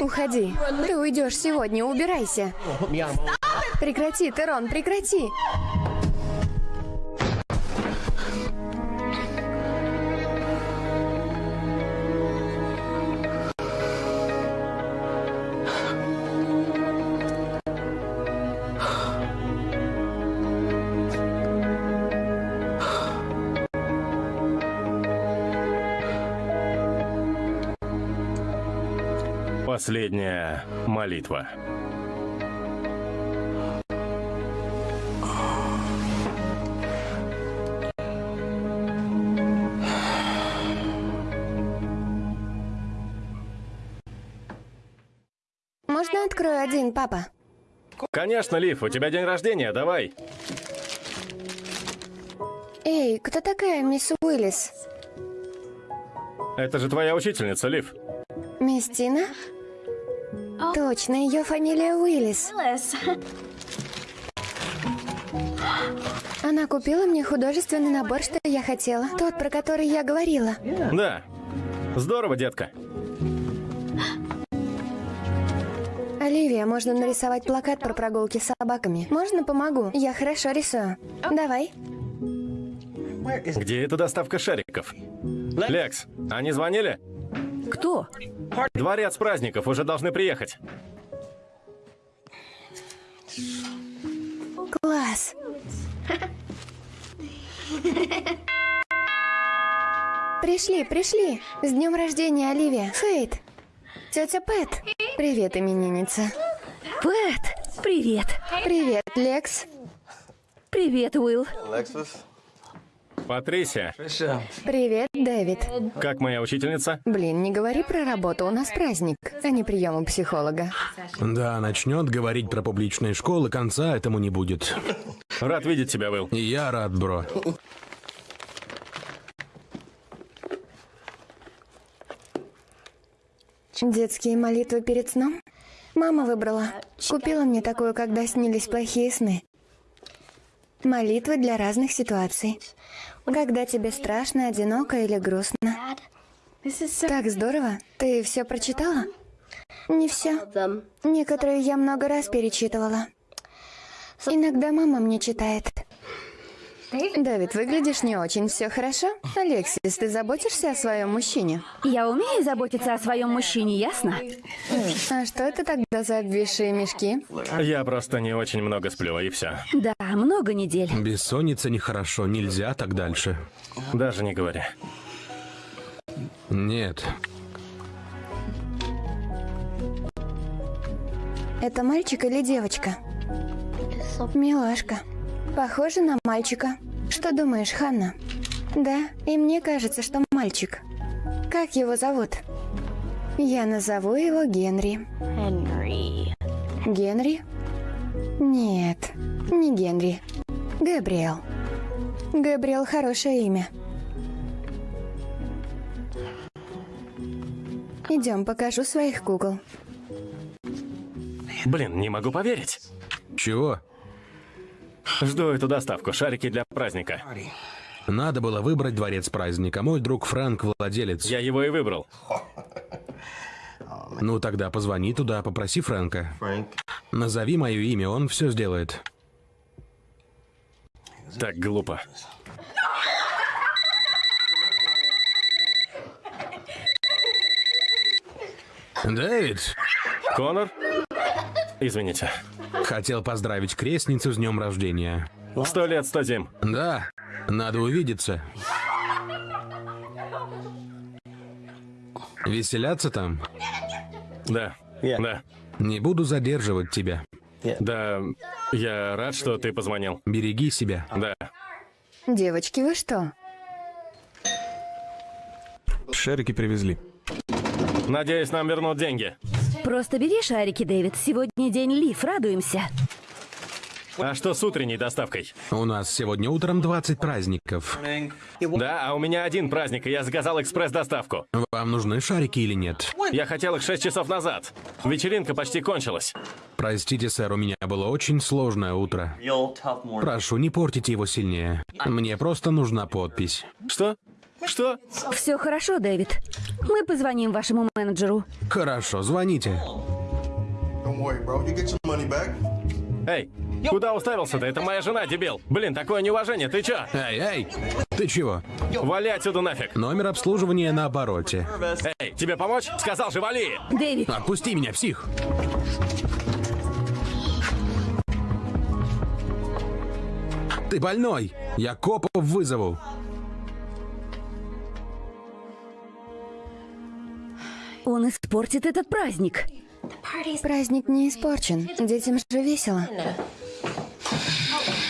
Уходи. Ты уйдешь сегодня, убирайся. Прекрати, Терон, прекрати. Последняя молитва. Можно открою один, папа? Конечно, Лив, у тебя день рождения, давай. Эй, кто такая мисс Уиллис? Это же твоя учительница, Лив. Мисс Тина? Точно, ее фамилия Уиллис. Она купила мне художественный набор, что я хотела. Тот, про который я говорила. Да. Здорово, детка. Оливия, можно нарисовать плакат про прогулки с собаками. Можно помогу? Я хорошо рисую. Давай. Где эта доставка шариков? Лекс, они звонили? Кто? Дворец праздников уже должны приехать. Класс. Пришли, пришли. С днем рождения, Оливия. Фейт. Тетя Пэт. Привет, именинница. Пэт, привет. Привет, Лекс. Привет, Уилл. Патрисия, Привет, Дэвид. как моя учительница? Блин, не говори про работу, у нас праздник, а не прием у психолога. Да, начнет говорить про публичные школы, конца этому не будет. Рад видеть тебя. И я рад, бро. Детские молитвы перед сном? Мама выбрала. Купила мне такую, когда снились плохие сны. Молитвы для разных ситуаций. Когда тебе страшно, одиноко или грустно. Так здорово. Ты все прочитала? Не все. Некоторые я много раз перечитывала. Иногда мама мне читает. Давид, выглядишь не очень. Все хорошо? Алексис, ты заботишься о своем мужчине? Я умею заботиться о своем мужчине, ясно? А что это тогда за обвисшие мешки? Я просто не очень много сплю, и все. Да, много недель. Бессонница нехорошо, нельзя так дальше. Даже не говори. Нет. Это мальчик или девочка? Милашка. Похоже на мальчика. Что думаешь, Ханна? Да, и мне кажется, что мальчик. Как его зовут? Я назову его Генри. Генри? Нет, не Генри. Габриэл. Габриэл хорошее имя. Идем, покажу своих кукол. Блин, не могу поверить. Чего? Жду эту доставку, шарики для праздника. Надо было выбрать дворец праздника. Мой друг Фрэнк владелец. Я его и выбрал. Ну тогда позвони туда, попроси Фрэнка. Назови мое имя, он все сделает. Так глупо. Дэвид, Конор? Извините. хотел поздравить крестницу с днем рождения. Сто лет, сто зим. Да, надо увидеться. Веселяться там? Да. Да. Не буду задерживать тебя. Да, я рад, что ты позвонил. Береги себя. Да. Девочки, вы что? Шарики привезли. Надеюсь, нам вернут деньги. Просто бери шарики, Дэвид. Сегодня день Лив, радуемся. А что с утренней доставкой? У нас сегодня утром 20 праздников. Да, а у меня один праздник, и я заказал экспресс-доставку. Вам нужны шарики или нет? Я хотел их 6 часов назад. Вечеринка почти кончилась. Простите, сэр, у меня было очень сложное утро. Прошу, не портите его сильнее. Мне просто нужна подпись. Что? Что? Все хорошо, Дэвид. Мы позвоним вашему менеджеру. Хорошо, звоните. Эй, куда уставился-то? Это моя жена, дебил. Блин, такое неуважение, ты чё? Эй, эй, ты чего? Вали отсюда нафиг. Номер обслуживания на обороте. Эй, тебе помочь? Сказал же, вали! Дэвид, Отпусти меня, псих! Ты больной! Я копов вызову! Он испортит этот праздник. Праздник не испорчен. Детям же весело.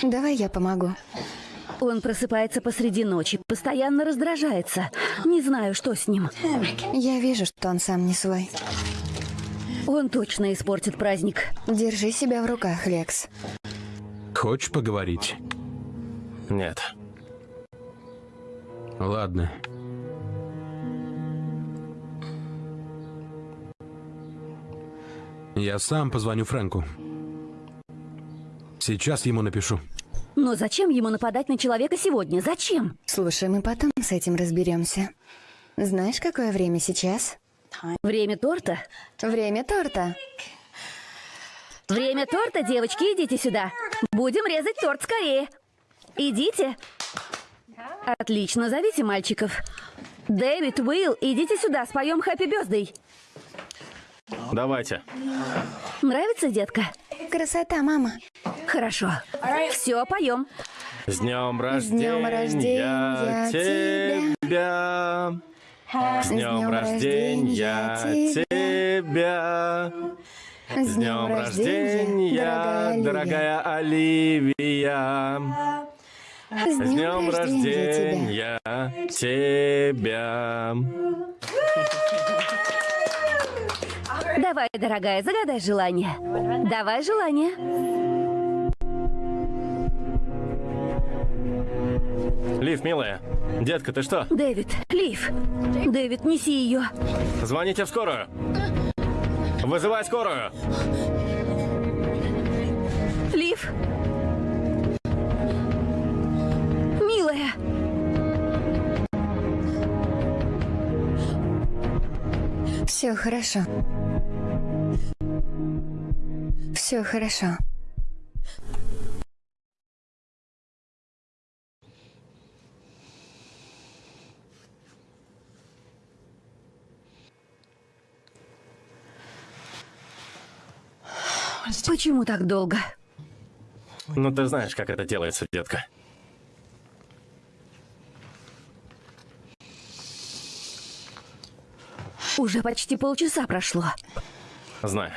Давай я помогу. Он просыпается посреди ночи, постоянно раздражается. Не знаю, что с ним. Я вижу, что он сам не свой. Он точно испортит праздник. Держи себя в руках, Лекс. Хочешь поговорить? Нет. Ладно. Я сам позвоню Фрэнку. Сейчас ему напишу. Но зачем ему нападать на человека сегодня? Зачем? Слушай, мы потом с этим разберемся. Знаешь, какое время сейчас? Время торта? Время торта. Время торта, девочки, идите сюда. Будем резать торт скорее. Идите. Отлично, зовите мальчиков. Дэвид, Уилл, идите сюда, споем Happy Birthday. Давайте. Нравится, детка? Красота, мама. Хорошо. Все, поем. С днем С днем рождения рождения тебя. С днем рождения тебя. С днем рождения, дорогая дорогая Оливия. С днем рождения тебя. рождения тебя. Давай, дорогая, загадай желание. Давай желание. Лив, милая. Детка, ты что? Дэвид, Лив. Дэвид, неси ее. Звоните в скорую. Вызывай скорую. Лив. Милая. Все хорошо. Все хорошо. Почему так долго? Ну, ты знаешь, как это делается, детка. Уже почти полчаса прошло. Знаю.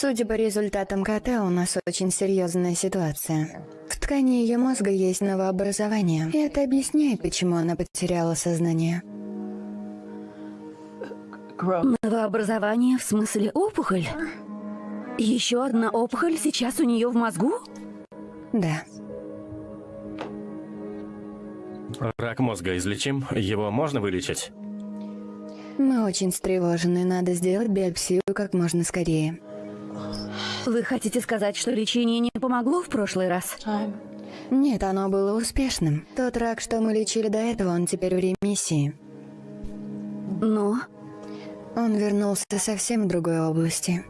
Судя по результатам КТ, у нас очень серьезная ситуация. В ткани ее мозга есть новообразование, и это объясняет, почему она потеряла сознание. Новообразование в смысле опухоль? Еще одна опухоль сейчас у нее в мозгу? Да. Рак мозга излечим? Его можно вылечить? Мы очень встревожены, надо сделать биопсию как можно скорее. Вы хотите сказать, что лечение не помогло в прошлый раз? Нет, оно было успешным. Тот рак, что мы лечили до этого, он теперь в ремиссии. Но Он вернулся совсем в другой области.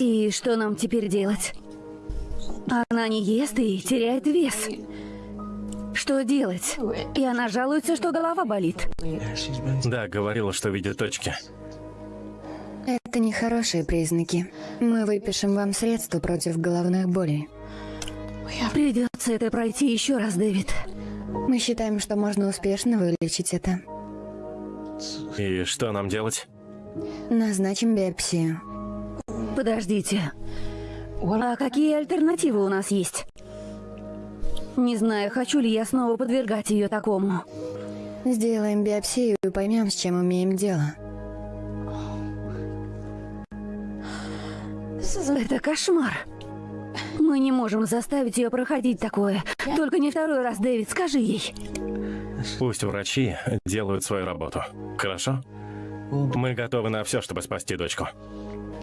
И что нам теперь делать? Она не ест и теряет вес. Что делать? И она жалуется, что голова болит. Да, говорила, что видит точки. Это нехорошие признаки. Мы выпишем вам средства против головных болей. Придется это пройти еще раз, Дэвид. Мы считаем, что можно успешно вылечить это. И что нам делать? Назначим биопсию. Подождите. А какие альтернативы у нас есть? Не знаю, хочу ли я снова подвергать ее такому. Сделаем биопсию и поймем, с чем имеем дело. Это кошмар. Мы не можем заставить ее проходить такое. Только не второй раз, Дэвид, скажи ей. Пусть врачи делают свою работу. Хорошо? Мы готовы на все, чтобы спасти дочку.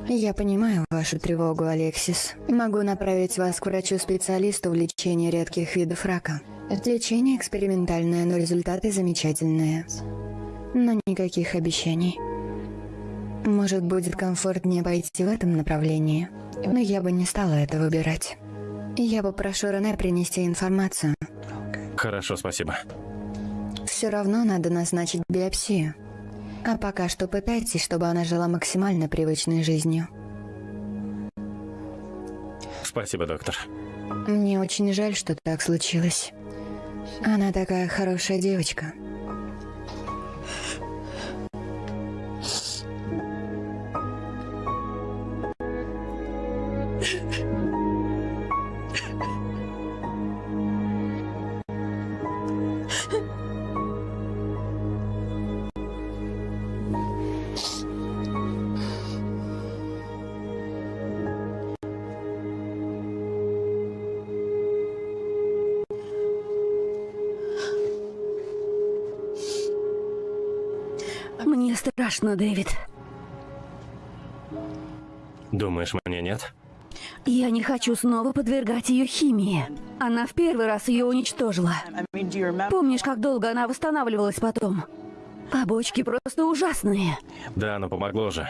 Я понимаю вашу тревогу, Алексис. Могу направить вас к врачу-специалисту в лечении редких видов рака. Лечение экспериментальное, но результаты замечательные. Но никаких обещаний. Может, будет комфортнее пойти в этом направлении. Но я бы не стала это выбирать. Я попрошу Рене принести информацию. Хорошо, спасибо. Все равно надо назначить биопсию. А пока что пытайтесь, чтобы она жила максимально привычной жизнью. Спасибо, доктор. Мне очень жаль, что так случилось. Она такая хорошая девочка. Мне страшно, Дэвид. Думаешь, мне нет? Я не хочу снова подвергать ее химии. Она в первый раз ее уничтожила. Помнишь, как долго она восстанавливалась потом? Побочки просто ужасные. Да, но помогло же.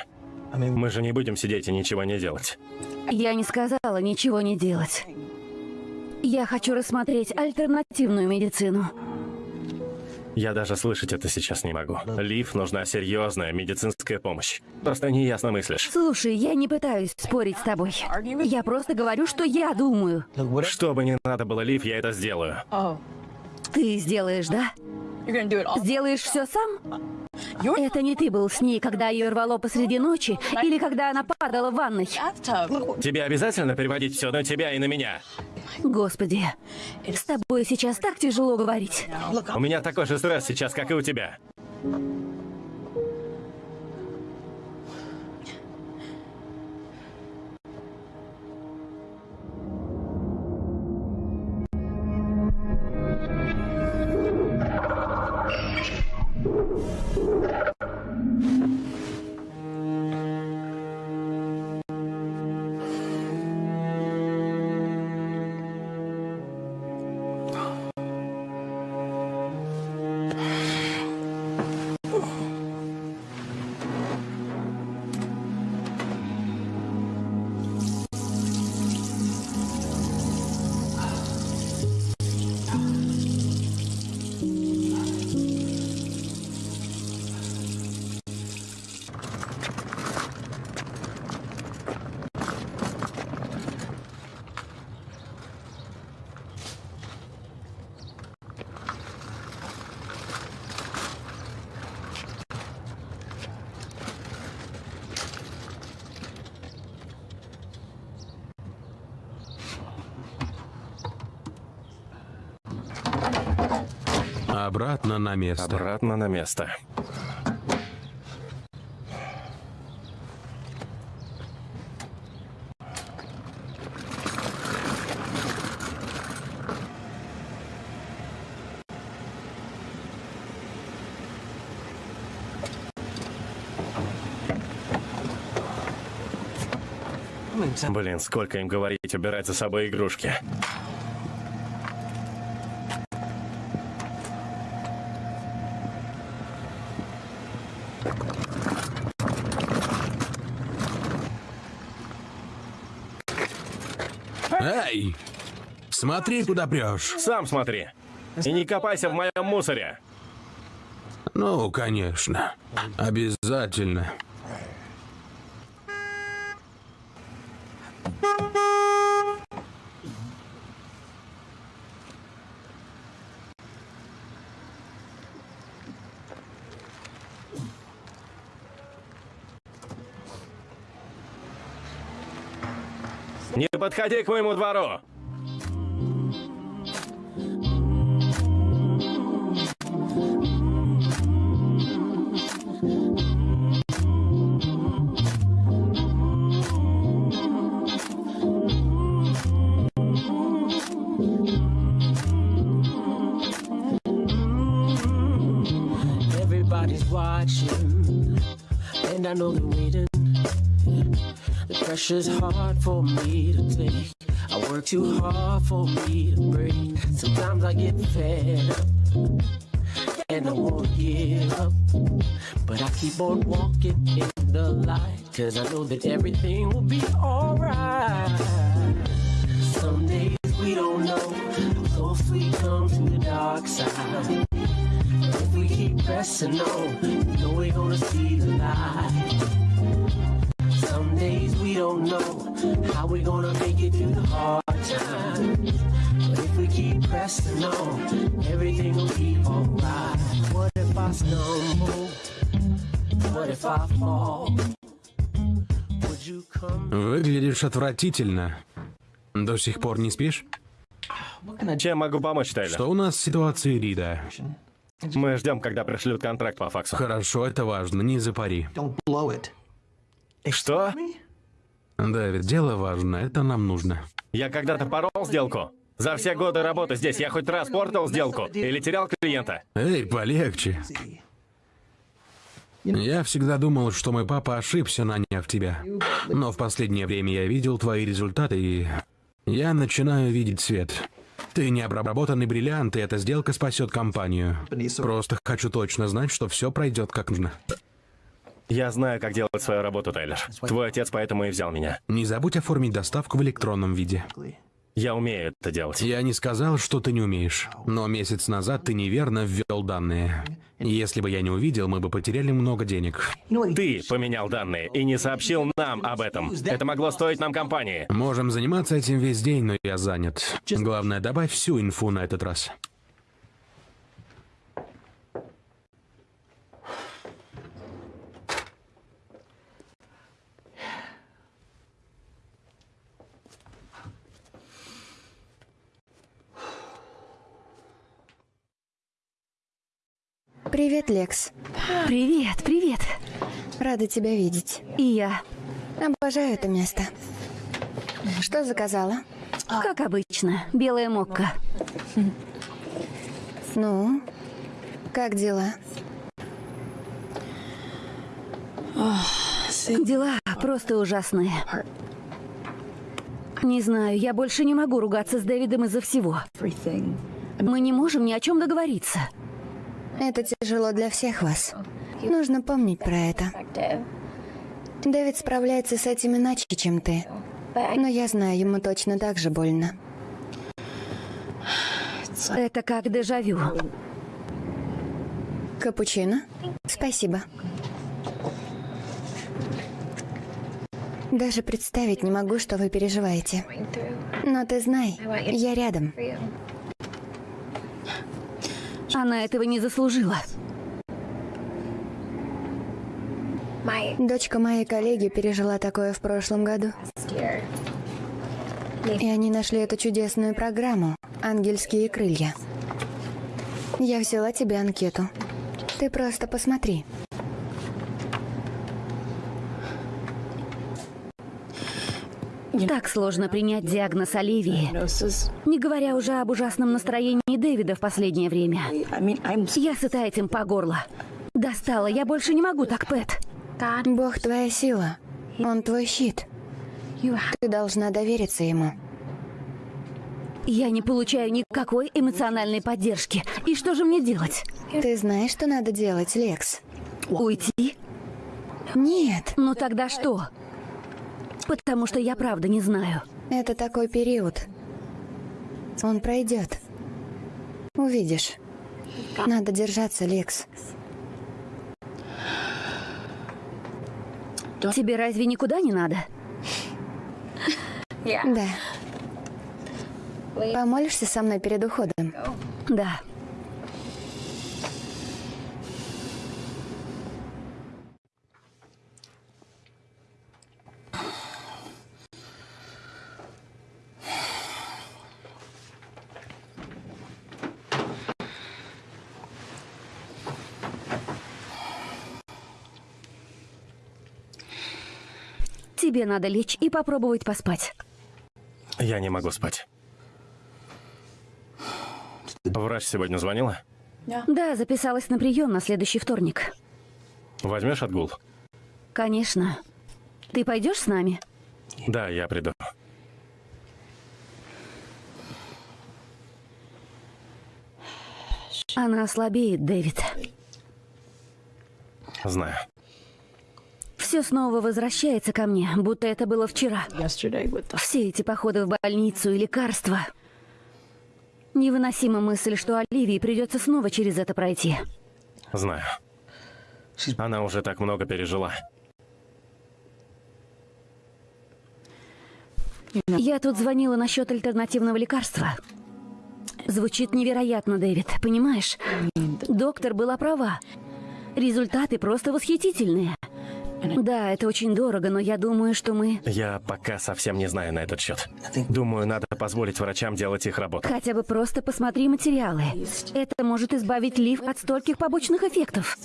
Мы же не будем сидеть и ничего не делать. Я не сказала ничего не делать. Я хочу рассмотреть альтернативную медицину. Я даже слышать это сейчас не могу. Лив нужна серьезная медицинская помощь. Просто неясно мыслишь. Слушай, я не пытаюсь спорить с тобой. Я просто говорю, что я думаю. Что бы ни надо было, Лив, я это сделаю. Ты сделаешь, да? Сделаешь все сам? Это не ты был с ней, когда ее рвало посреди ночи, или когда она падала в ванной. Тебе обязательно переводить все на тебя и на меня? Господи, с тобой сейчас так тяжело говорить. У меня такой же стресс сейчас, как и у тебя. На место. Обратно на место. Блин, сколько им говорить, убирать за собой игрушки. Эй! Смотри, куда прешь. Сам смотри. И не копайся в моем мусоре. Ну, конечно. Обязательно. Не подходи к моему двору. Pressure's hard for me to take. I work too hard for me to break. Sometimes I get fed up, and I won't give up. But I keep on walking in the light, cause I know that everything will be alright. Some days we don't know we come to the dark side. If we keep pressing on, we know we're gonna see the light. Выглядишь отвратительно. До сих пор не спишь? Чем могу помочь, Тейлор? Что у нас с ситуацией Рида? Мы ждем, когда пришлют контракт по факсу. Хорошо, это важно, не запари. Don't blow it. Что? Дэвид, дело важно, это нам нужно. Я когда-то порол сделку? За все годы работы здесь я хоть раз портал сделку? Или терял клиента? Эй, полегче. Я всегда думал, что мой папа ошибся, наняв тебя. Но в последнее время я видел твои результаты, и я начинаю видеть свет. Ты не обработанный бриллиант, и эта сделка спасет компанию. Просто хочу точно знать, что все пройдет как нужно. Я знаю, как делать свою работу, Тейлор. Твой отец поэтому и взял меня. Не забудь оформить доставку в электронном виде. Я умею это делать. Я не сказал, что ты не умеешь, но месяц назад ты неверно ввел данные. Если бы я не увидел, мы бы потеряли много денег. Ты поменял данные и не сообщил нам об этом. Это могло стоить нам компании. Можем заниматься этим весь день, но я занят. Главное, добавь всю инфу на этот раз. Привет, Лекс. Привет, привет. Рада тебя видеть. И я, Обожаю это место. Что заказала? как обычно, белая мокка. Ну, как дела? Дела просто ужасные. Не знаю, я больше не могу ругаться с Дэвидом из-за всего. Мы не можем ни о чем договориться. Это тяжело для всех вас. Нужно помнить про это. Дэвид справляется с этим иначе, чем ты. Но я знаю, ему точно так же больно. Это как дежавю. Капучино? Спасибо. Даже представить не могу, что вы переживаете. Но ты знай, я рядом. Она этого не заслужила. Дочка моей коллеги пережила такое в прошлом году. И они нашли эту чудесную программу «Ангельские крылья». Я взяла тебе анкету. Ты просто посмотри. Так сложно принять диагноз Оливии. Не говоря уже об ужасном настроении Дэвида в последнее время. Я сыта этим по горло. Достала, я больше не могу так, Пэт. Бог твоя сила. Он твой щит. Ты должна довериться ему. Я не получаю никакой эмоциональной поддержки. И что же мне делать? Ты знаешь, что надо делать, Лекс? Уйти? Нет, Ну тогда что? Потому что я правда не знаю. это такой период. Он пройдет. Увидишь. Надо держаться, Лекс. Тебе разве никуда не надо? Да. Помолишься со мной перед уходом? Да. Тебе надо лечь и попробовать поспать. Я не могу спать. Врач сегодня звонила? Да, записалась на прием на следующий вторник. Возьмешь отгул? Конечно. Ты пойдешь с нами? Да, я приду. Она слабеет, Дэвид. Знаю. Все снова возвращается ко мне, будто это было вчера. Все эти походы в больницу и лекарства. Невыносима мысль, что Оливии придется снова через это пройти. Знаю. Она уже так много пережила. Я тут звонила насчет альтернативного лекарства. Звучит невероятно, Дэвид, понимаешь? Доктор была права. Результаты просто восхитительные. Да, это очень дорого, но я думаю, что мы Я пока совсем не знаю на этот счет. Думаю, надо позволить врачам делать их работу. хотя бы просто посмотри материалы. Это может избавить Лив от стольких побочных эффектов.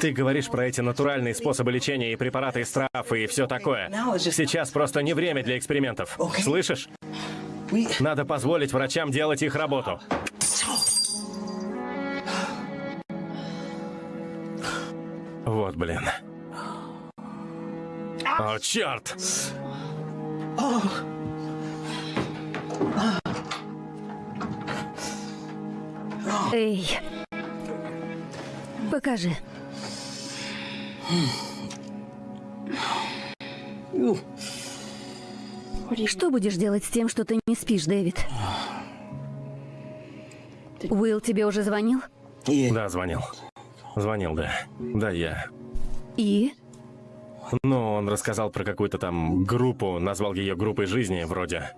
Ты говоришь про эти натуральные способы лечения и препараты из трав и все такое. Сейчас просто не время для экспериментов. Слышишь? Надо позволить врачам делать их работу. Вот, блин. О, черт! Эй, покажи. Что будешь делать с тем, что ты не спишь, Дэвид? Уилл тебе уже звонил? Да, звонил. Звонил, да. Да, я. И? Ну, он рассказал про какую-то там группу, назвал ее группой жизни, вроде.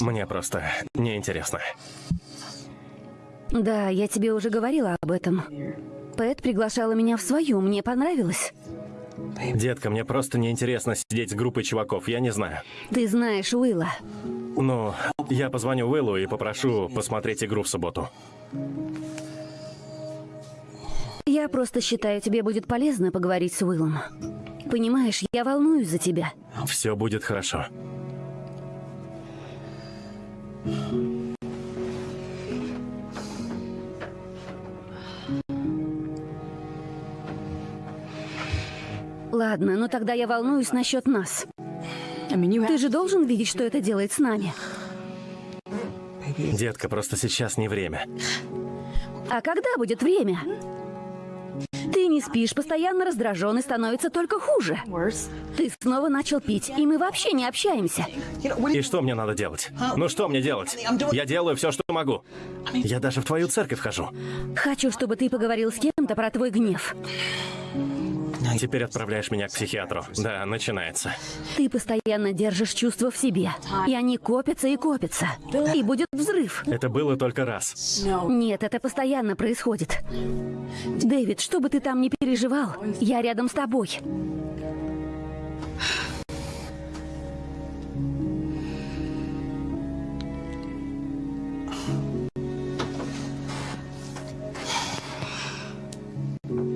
Мне просто неинтересно. Да, я тебе уже говорила об этом. Пэт приглашала меня в свою, мне понравилось. Детка, мне просто неинтересно сидеть с группой чуваков, я не знаю. Ты знаешь Уилла. Ну, я позвоню Уиллу и попрошу посмотреть игру в субботу. Я просто считаю, тебе будет полезно поговорить с Уиллом. Понимаешь, я волнуюсь за тебя. Все будет хорошо. Ладно, ну тогда я волнуюсь насчет нас. Ты же должен видеть, что это делает с нами. Детка, просто сейчас не время. А когда будет время? Ты не спишь, постоянно раздражен и становится только хуже. Ты снова начал пить, и мы вообще не общаемся. И что мне надо делать? Ну что мне делать? Я делаю все, что могу. Я даже в твою церковь хожу. Хочу, чтобы ты поговорил с кем-то про твой гнев. Теперь отправляешь меня к психиатру. Да, начинается. Ты постоянно держишь чувства в себе, и они копятся и копятся. И будет взрыв. Это было только раз. Нет, это постоянно происходит. Дэвид, что бы ты там ни переживал, я рядом с тобой.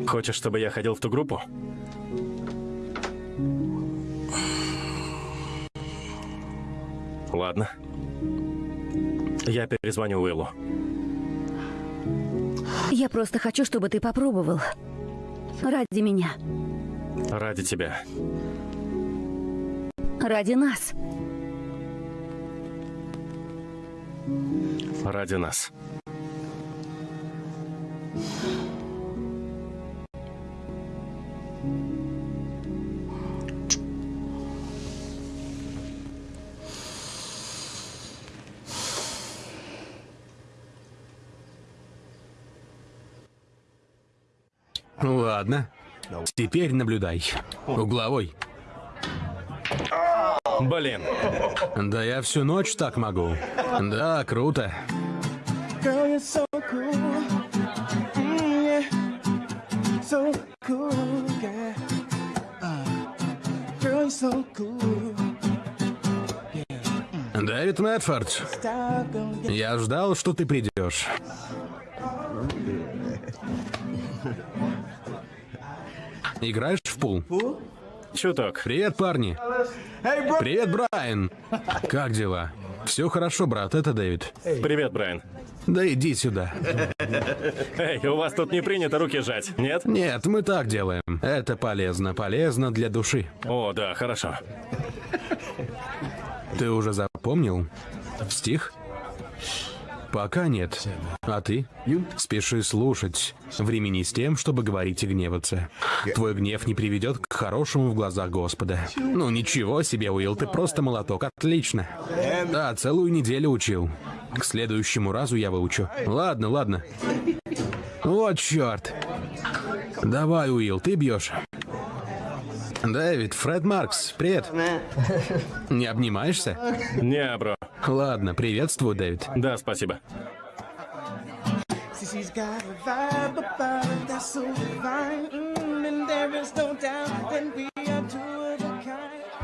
Хочешь, чтобы я ходил в ту группу? Ладно. Я перезвоню Уиллу. Я просто хочу, чтобы ты попробовал. Ради меня. Ради тебя. Ради нас. Ради нас. Ладно. Теперь наблюдай. Угловой. Блин. Да я всю ночь так могу. Да, круто. Girl, you're so cool. Mm, yeah. So cool, yeah. Girl, you're so cool. Дэвид Мэтфорд, я ждал, что ты придешь. Играешь в пул? Чуток. Привет, парни. Привет, Брайан. Как дела? Все хорошо, брат, это Дэвид. Привет, Брайан. Да иди сюда. Эй, у вас тут не принято руки жать, нет? Нет, мы так делаем. Это полезно, полезно для души. О, да, хорошо. Ты уже запомнил? Стих? Пока нет. А ты? Спеши слушать. Времени с тем, чтобы говорить и гневаться. Твой гнев не приведет к хорошему в глазах Господа. Ну ничего себе, Уилл, ты просто молоток. Отлично. Да, целую неделю учил. К следующему разу я выучу. Ладно, ладно. Вот черт. Давай, Уилл, ты бьешь. Дэвид, Фред Маркс, привет. Не обнимаешься? Не, бро. Ладно, приветствую, Дэвид. Да, спасибо.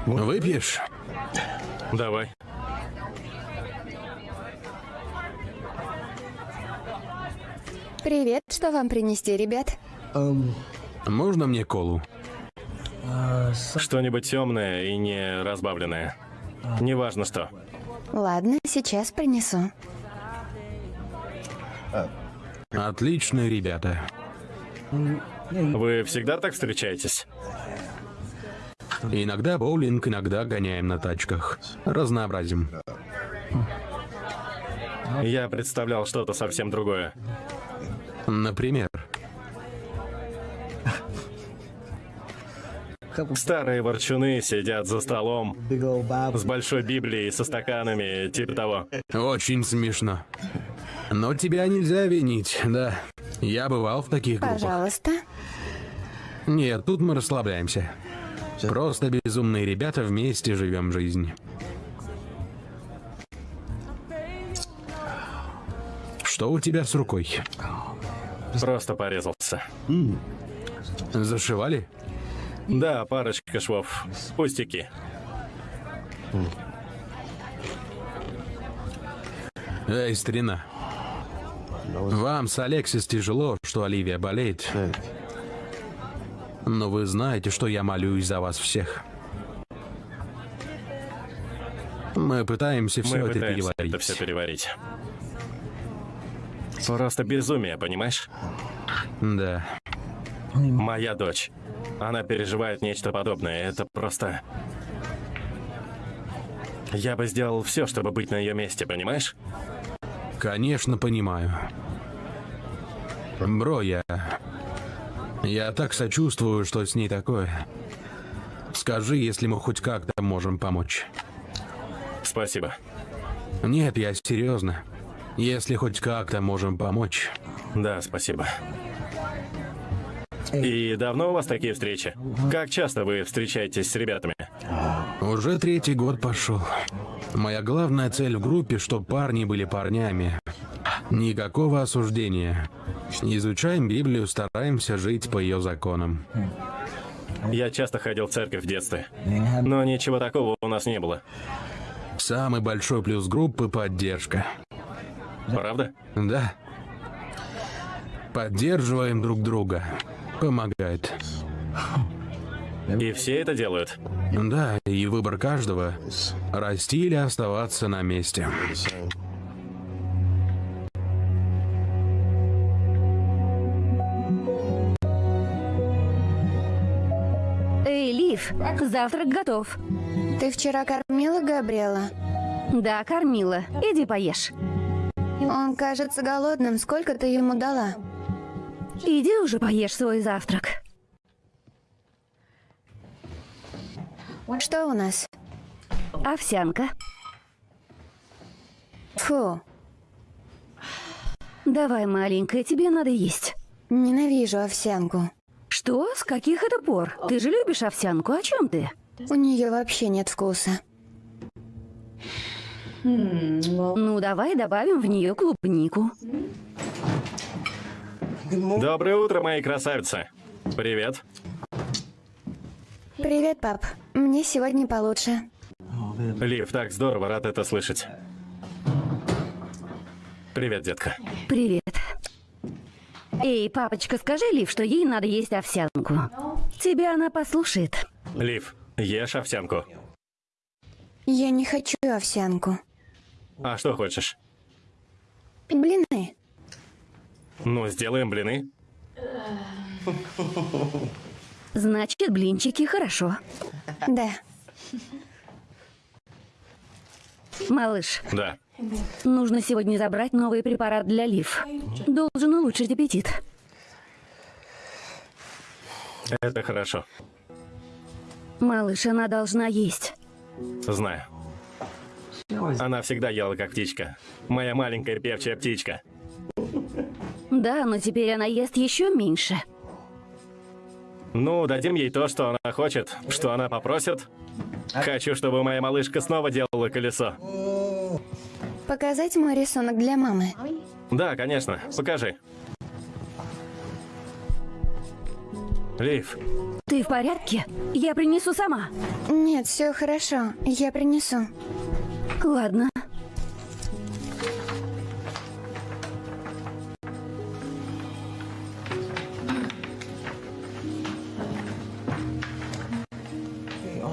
Выпьешь? Давай. Привет, что вам принести, ребят? Можно мне колу? Что-нибудь темное и не разбавленное. Неважно что. Ладно, сейчас принесу. Отличные ребята. Вы всегда так встречаетесь? Иногда боулинг, иногда гоняем на тачках. Разнообразим. Я представлял что-то совсем другое. Например, Старые ворчуны сидят за столом с большой Библией, со стаканами, типа того. очень смешно. Но тебя нельзя винить, да. Я бывал в таких группах. Пожалуйста. Нет, тут мы расслабляемся. Просто безумные ребята вместе живем жизнь. Что у тебя с рукой? Просто порезался. Зашивали? Да, парочка швов. Пустяки. Эй, старина. Вам с Алексис тяжело, что Оливия болеет. Но вы знаете, что я молюсь за вас всех. Мы пытаемся все Мы это пытаемся переварить. это все переварить. Просто безумие, понимаешь? Да. Моя дочь. Она переживает нечто подобное. Это просто... Я бы сделал все, чтобы быть на ее месте, понимаешь? Конечно, понимаю. Бро, я... Я так сочувствую, что с ней такое. Скажи, если мы хоть как-то можем помочь. Спасибо. Нет, я серьезно. Если хоть как-то можем помочь. Да, спасибо. И давно у вас такие встречи? Как часто вы встречаетесь с ребятами? Уже третий год пошел. Моя главная цель в группе, чтобы парни были парнями. Никакого осуждения. Изучаем Библию, стараемся жить по ее законам. Я часто ходил в церковь в детстве. Но ничего такого у нас не было. Самый большой плюс группы — поддержка. Правда? Да. Поддерживаем друг друга. Помогает. И все это делают? Да, и выбор каждого — расти или оставаться на месте. Эй, Лив, завтрак готов. Ты вчера кормила Габриэла? Да, кормила. Иди поешь. Он кажется голодным. Сколько ты ему дала? Иди уже поешь свой завтрак. Что у нас? Овсянка. Фу, Давай, маленькая, тебе надо есть. ненавижу овсянку. Что? С каких это пор? Ты же любишь овсянку. О чем ты? У нее вообще нет вкуса. Ну, давай добавим в нее клубнику. Доброе утро, мои красавицы. Привет. Привет, пап. Мне сегодня получше. Лив, так здорово, рад это слышать. Привет, детка. Привет. Эй, папочка, скажи Лив, что ей надо есть овсянку. Тебя она послушает. Лив, ешь овсянку. Я не хочу овсянку. А что хочешь? Блины. Ну, сделаем блины. Значит, блинчики хорошо. Да. Малыш, Да. нужно сегодня забрать новый препарат для лив. Должен улучшить аппетит. Это хорошо. Малыш, она должна есть. Знаю. Она всегда ела как птичка. Моя маленькая певчая птичка. Да, но теперь она ест еще меньше. Ну, дадим ей то, что она хочет, что она попросит. Хочу, чтобы моя малышка снова делала колесо. Показать мой рисунок для мамы. Да, конечно. Покажи. Лив, Ты в порядке? Я принесу сама. Нет, все хорошо. Я принесу. Ладно.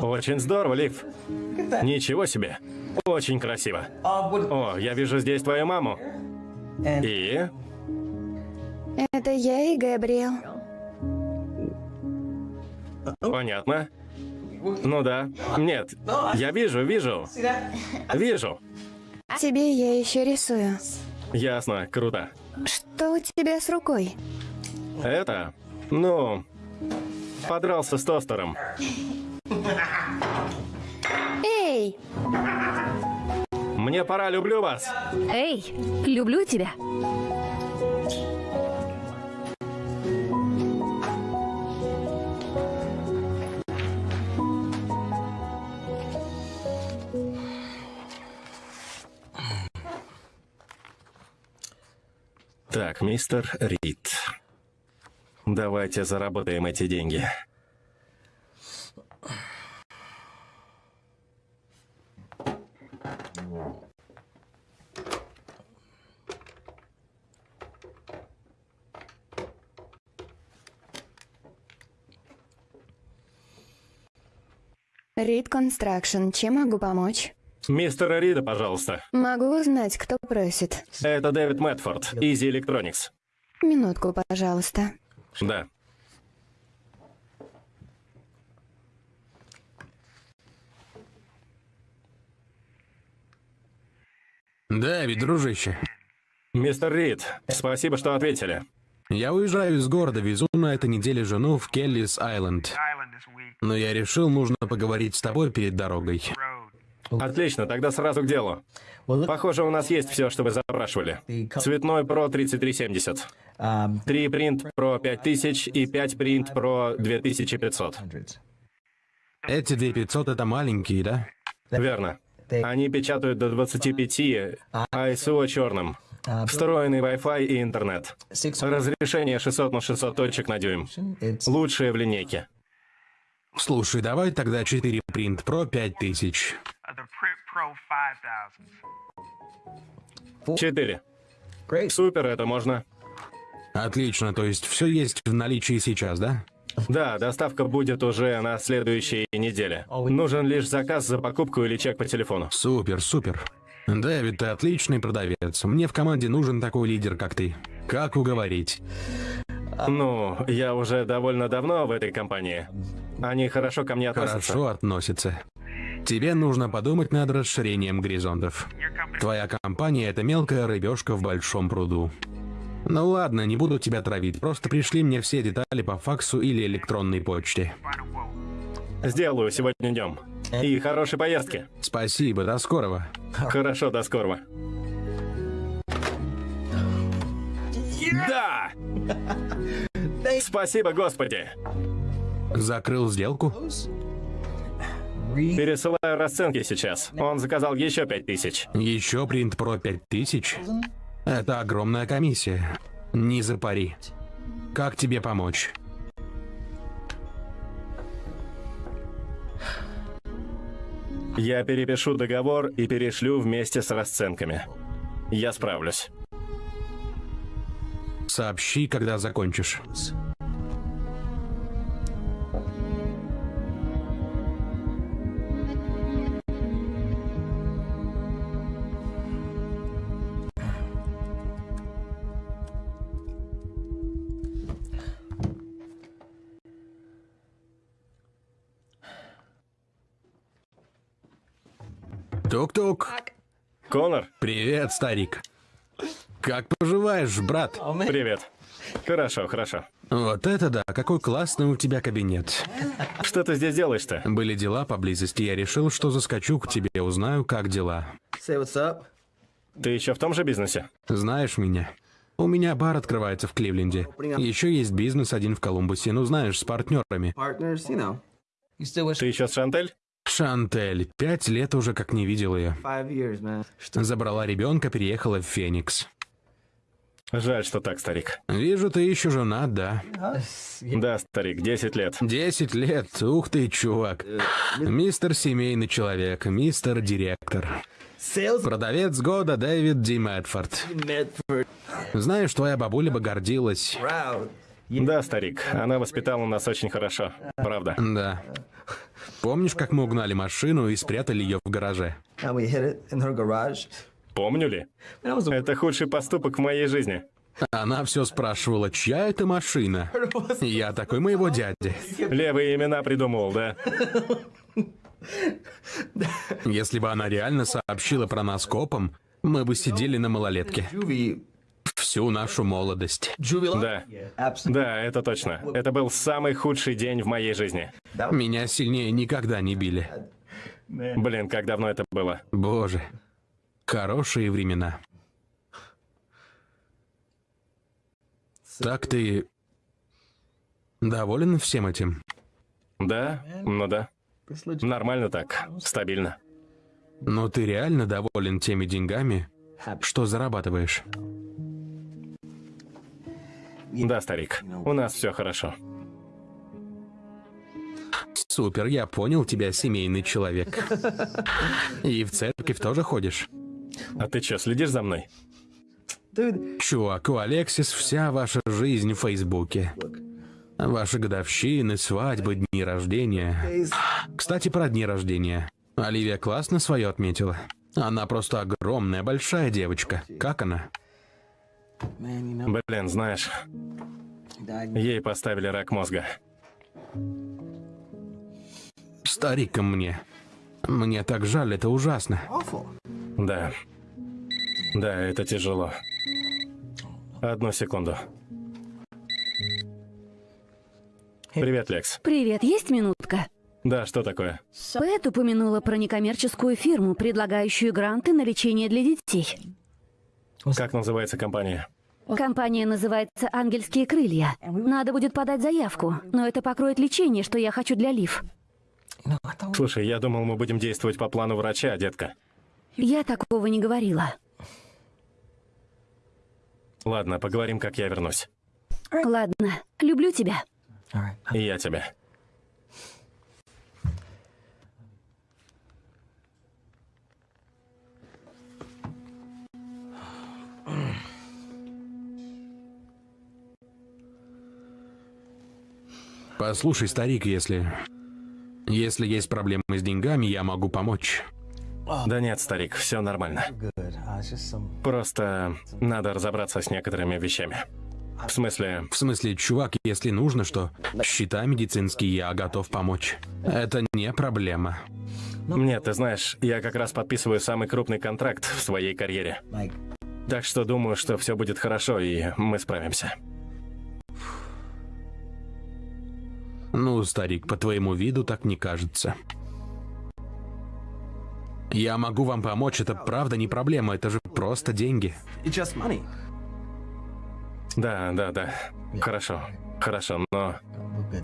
Очень здорово, Лив. Ничего себе. Очень красиво. О, я вижу здесь твою маму. И? Это я и Габриэл. Понятно. Ну да. Нет, я вижу, вижу. Вижу. Тебе я еще рисую. Ясно, круто. Что у тебя с рукой? Это, ну, подрался с тостером. Эй! Мне пора, люблю вас. Эй, люблю тебя. Так, мистер Рид. Давайте заработаем эти деньги. Рид Констракшн. Чем могу помочь? Мистера Рида, пожалуйста. Могу узнать, кто просит. Это Дэвид Мэтфорд, Easy Electronics. Минутку, пожалуйста. Да. Дэвид, дружище. Мистер Рид, спасибо, что ответили. Я уезжаю из города, везу на этой неделе жену в Келлис Айленд. Но я решил, нужно поговорить с тобой перед дорогой. Отлично, тогда сразу к делу. Похоже, у нас есть все, что вы запрашивали. Цветной Pro 3370. 3 принт Pro 5000 и 5 принт Pro 2500. Эти 2500 это маленькие, да? Верно. Они печатают до 25, ISO черным. Встроенный Wi-Fi и интернет. Разрешение 600 на 600 точек на дюйм. Лучшее в линейке. Слушай, давай тогда 4 принт про 5000. The Print Pro 5000. Четыре. Супер, это можно. Отлично, то есть все есть в наличии сейчас, да? Да, доставка будет уже на следующей неделе. Нужен лишь заказ за покупку или чек по телефону. Супер, супер. Дэвид, ты отличный продавец. Мне в команде нужен такой лидер, как ты. Как уговорить? Ну, я уже довольно давно в этой компании. Они хорошо ко мне относятся. Хорошо относится. Тебе нужно подумать над расширением горизонтов. Твоя компания — это мелкая рыбешка в большом пруду. Ну ладно, не буду тебя травить, просто пришли мне все детали по факсу или электронной почте. Сделаю сегодня днем. И хорошей поездки. Спасибо, до скорого. Хорошо, до скорого. Да! Спасибо, Господи! Закрыл сделку? Пересылаю расценки сейчас. Он заказал еще пять тысяч. Еще принт про 5000? Это огромная комиссия. Не запари. Как тебе помочь? Я перепишу договор и перешлю вместе с расценками. Я справлюсь. Сообщи, когда закончишь. Конор, Привет, старик. Как поживаешь, брат? привет. Хорошо, хорошо. Вот это да, какой классный у тебя кабинет. Что ты здесь делаешь-то? Были дела поблизости, я решил, что заскочу к тебе, узнаю, как дела. Say what's up. Ты еще в том же бизнесе? Знаешь меня? У меня бар открывается в Кливленде. Еще есть бизнес один в Колумбусе, ну знаешь, с партнерами. Ты еще с Шантель? Шантель, пять лет уже как не видел ее. Забрала ребенка, переехала в Феникс. Жаль, что так, старик. Вижу, ты еще женат, да? Да, старик, 10 лет. Десять лет, ух ты, чувак. Мистер семейный человек, мистер директор. Sales Продавец года Дэвид Ди Мэтфорд. Знаешь, твоя бабуля бы гордилась. Да, старик, она воспитала нас очень хорошо. Правда. Да. Помнишь, как мы угнали машину и спрятали ее в гараже? Помню ли? Это худший поступок в моей жизни. Она все спрашивала, чья это машина? Я такой, моего дяди. Левые имена придумывал, да? Если бы она реально сообщила про нас копам, мы бы сидели на малолетке. Всю нашу молодость. Да. Да, это точно. Это был самый худший день в моей жизни. Меня сильнее никогда не били. Блин, как давно это было. Боже. Хорошие времена. Так ты доволен всем этим? Да? Ну да. Нормально так. Стабильно. Но ты реально доволен теми деньгами, что зарабатываешь? Да, старик. У нас все хорошо. Супер, я понял тебя, семейный человек. И в церковь тоже ходишь? А ты что, следишь за мной? Чувак, у Алексис вся ваша жизнь в Фейсбуке. Ваши годовщины, свадьбы, дни рождения. Кстати, про дни рождения. Оливия классно свое отметила. Она просто огромная, большая девочка. Как она? Блин, знаешь, ей поставили рак мозга. Старик ко мне. Мне так жаль, это ужасно. Да. Да, это тяжело. Одну секунду. Привет, Лекс. Привет, есть минутка? Да, что такое? Пэт упомянула про некоммерческую фирму, предлагающую гранты на лечение для детей. Как называется компания? Компания называется «Ангельские крылья». Надо будет подать заявку, но это покроет лечение, что я хочу для Лив. I thought Слушай, я думал, мы будем действовать по плану врача, детка. Я такого не говорила. Ладно, поговорим, как я вернусь. Ладно, люблю тебя. И я тебя. Послушай, старик, если... Если есть проблемы с деньгами, я могу помочь. Да нет, старик, все нормально. Просто надо разобраться с некоторыми вещами. В смысле, В смысле, чувак, если нужно что, счета медицинские, я готов помочь. Это не проблема. мне, ты знаешь, я как раз подписываю самый крупный контракт в своей карьере. Так что думаю, что все будет хорошо, и мы справимся. Ну, старик, по твоему виду так не кажется. Я могу вам помочь, это правда не проблема, это же просто деньги. Да, да, да. Хорошо, хорошо, но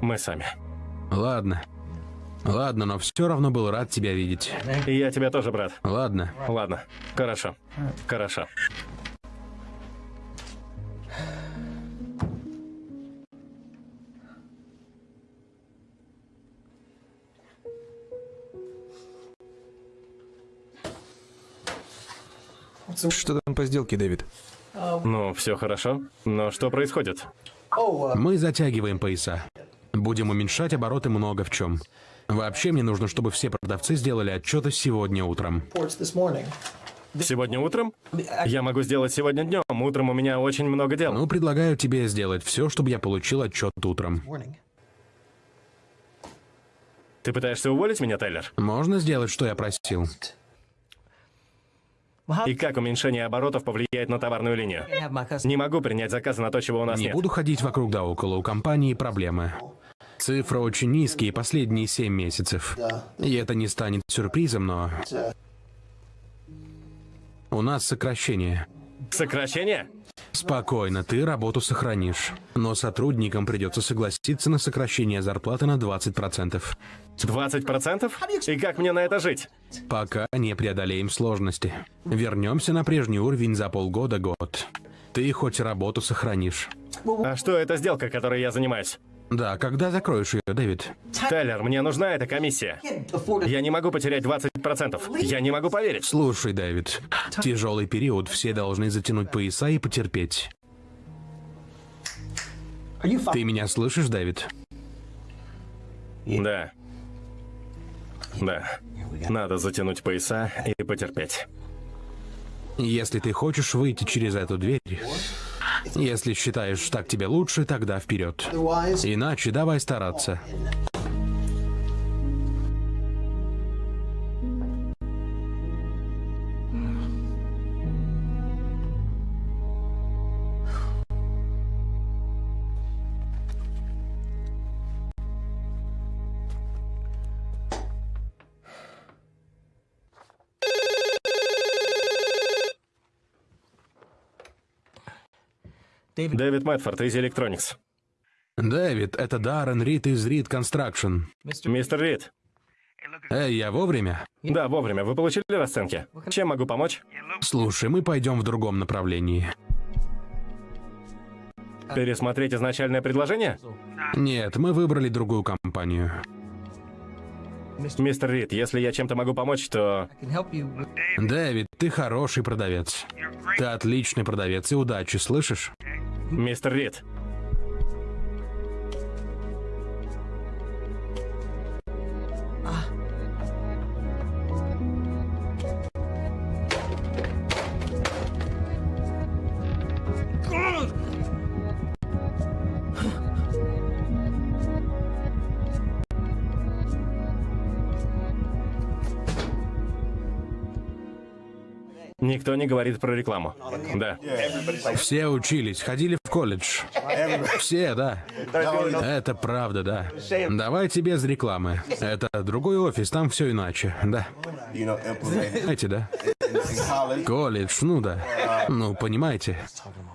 мы сами. Ладно. Ладно, но все равно был рад тебя видеть. И я тебя тоже, брат. Ладно. Ладно, хорошо, хорошо. Что там по сделке, Дэвид? Ну, все хорошо. Но что происходит? Мы затягиваем пояса. Будем уменьшать обороты много в чем. Вообще мне нужно, чтобы все продавцы сделали отчеты сегодня утром. Сегодня утром? Я могу сделать сегодня днем. Утром у меня очень много дел. Ну, предлагаю тебе сделать все, чтобы я получил отчет утром. Ты пытаешься уволить меня, Тайлер? Можно сделать, что я просил? И как уменьшение оборотов повлияет на товарную линию? Не могу принять заказы на то, чего у нас Не нет. буду ходить вокруг да около, у компании проблемы. Цифры очень низкие последние семь месяцев. И это не станет сюрпризом, но... У нас сокращение. Сокращение? Спокойно, ты работу сохранишь. Но сотрудникам придется согласиться на сокращение зарплаты на 20%. 20%? И как мне на это жить? Пока не преодолеем сложности. Вернемся на прежний уровень за полгода-год. Ты хоть работу сохранишь. А что это сделка, которой я занимаюсь? Да, когда закроешь ее, Дэвид? Тайлер, мне нужна эта комиссия. Я не могу потерять 20%. Я не могу поверить. Слушай, Дэвид, тяжелый период, все должны затянуть пояса и потерпеть. Ты меня слышишь, Дэвид? Да. Да. Надо затянуть пояса и потерпеть. Если ты хочешь выйти через эту дверь, если считаешь, так тебе лучше, тогда вперед. Иначе давай стараться. Дэвид Мэтфорд из Electronics. Дэвид, это Даррен Рид из Рид Construction. Мистер Рид. Эй, я вовремя? Да, вовремя. Вы получили расценки? Чем могу помочь? Слушай, мы пойдем в другом направлении. Пересмотреть изначальное предложение? Нет, мы выбрали другую компанию. Мистер Рид, если я чем-то могу помочь, то... Дэвид, ты хороший продавец. Ты отличный продавец и удачи, слышишь? Мистер Рид. Никто не говорит про рекламу. Да. Все учились, ходили в колледж. Все, да. Это правда, да. Давайте без рекламы. Это другой офис, там все иначе, да. Знаете, да? Колледж, ну да. Ну, понимаете.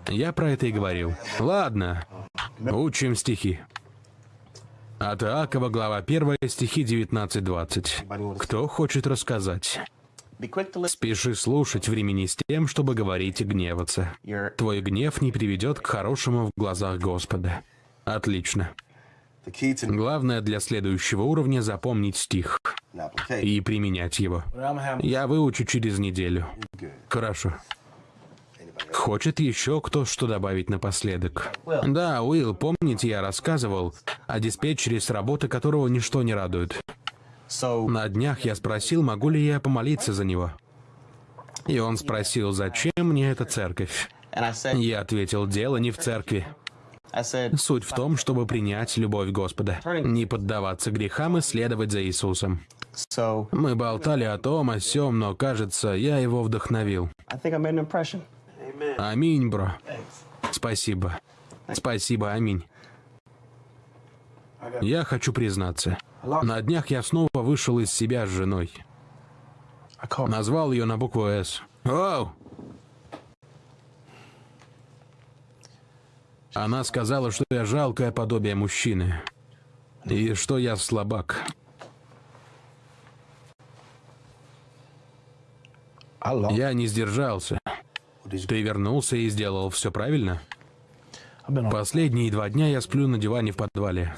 Я про это и говорил. Ладно, учим стихи. От Иакова, глава 1, стихи 19-20. Кто хочет рассказать? Спеши слушать, времени с тем, чтобы говорить и гневаться. Твой гнев не приведет к хорошему в глазах Господа. Отлично. Главное для следующего уровня запомнить стих и применять его. Я выучу через неделю. Хорошо. Хочет еще кто что добавить напоследок? Да, Уилл, помните, я рассказывал о диспетчере с работы, которого ничто не радует. На днях я спросил, могу ли я помолиться за него. И он спросил, зачем мне эта церковь? Я ответил, дело не в церкви. Суть в том, чтобы принять любовь Господа, не поддаваться грехам и следовать за Иисусом. Мы болтали о том, о сём, но, кажется, я его вдохновил. Аминь, бро. Спасибо. Спасибо, аминь. Я хочу признаться. На днях я снова вышел из себя с женой. Назвал ее на букву «С». Оу! Она сказала, что я жалкое подобие мужчины. И что я слабак. Я не сдержался. Ты вернулся и сделал все правильно? Последние два дня я сплю на диване в подвале.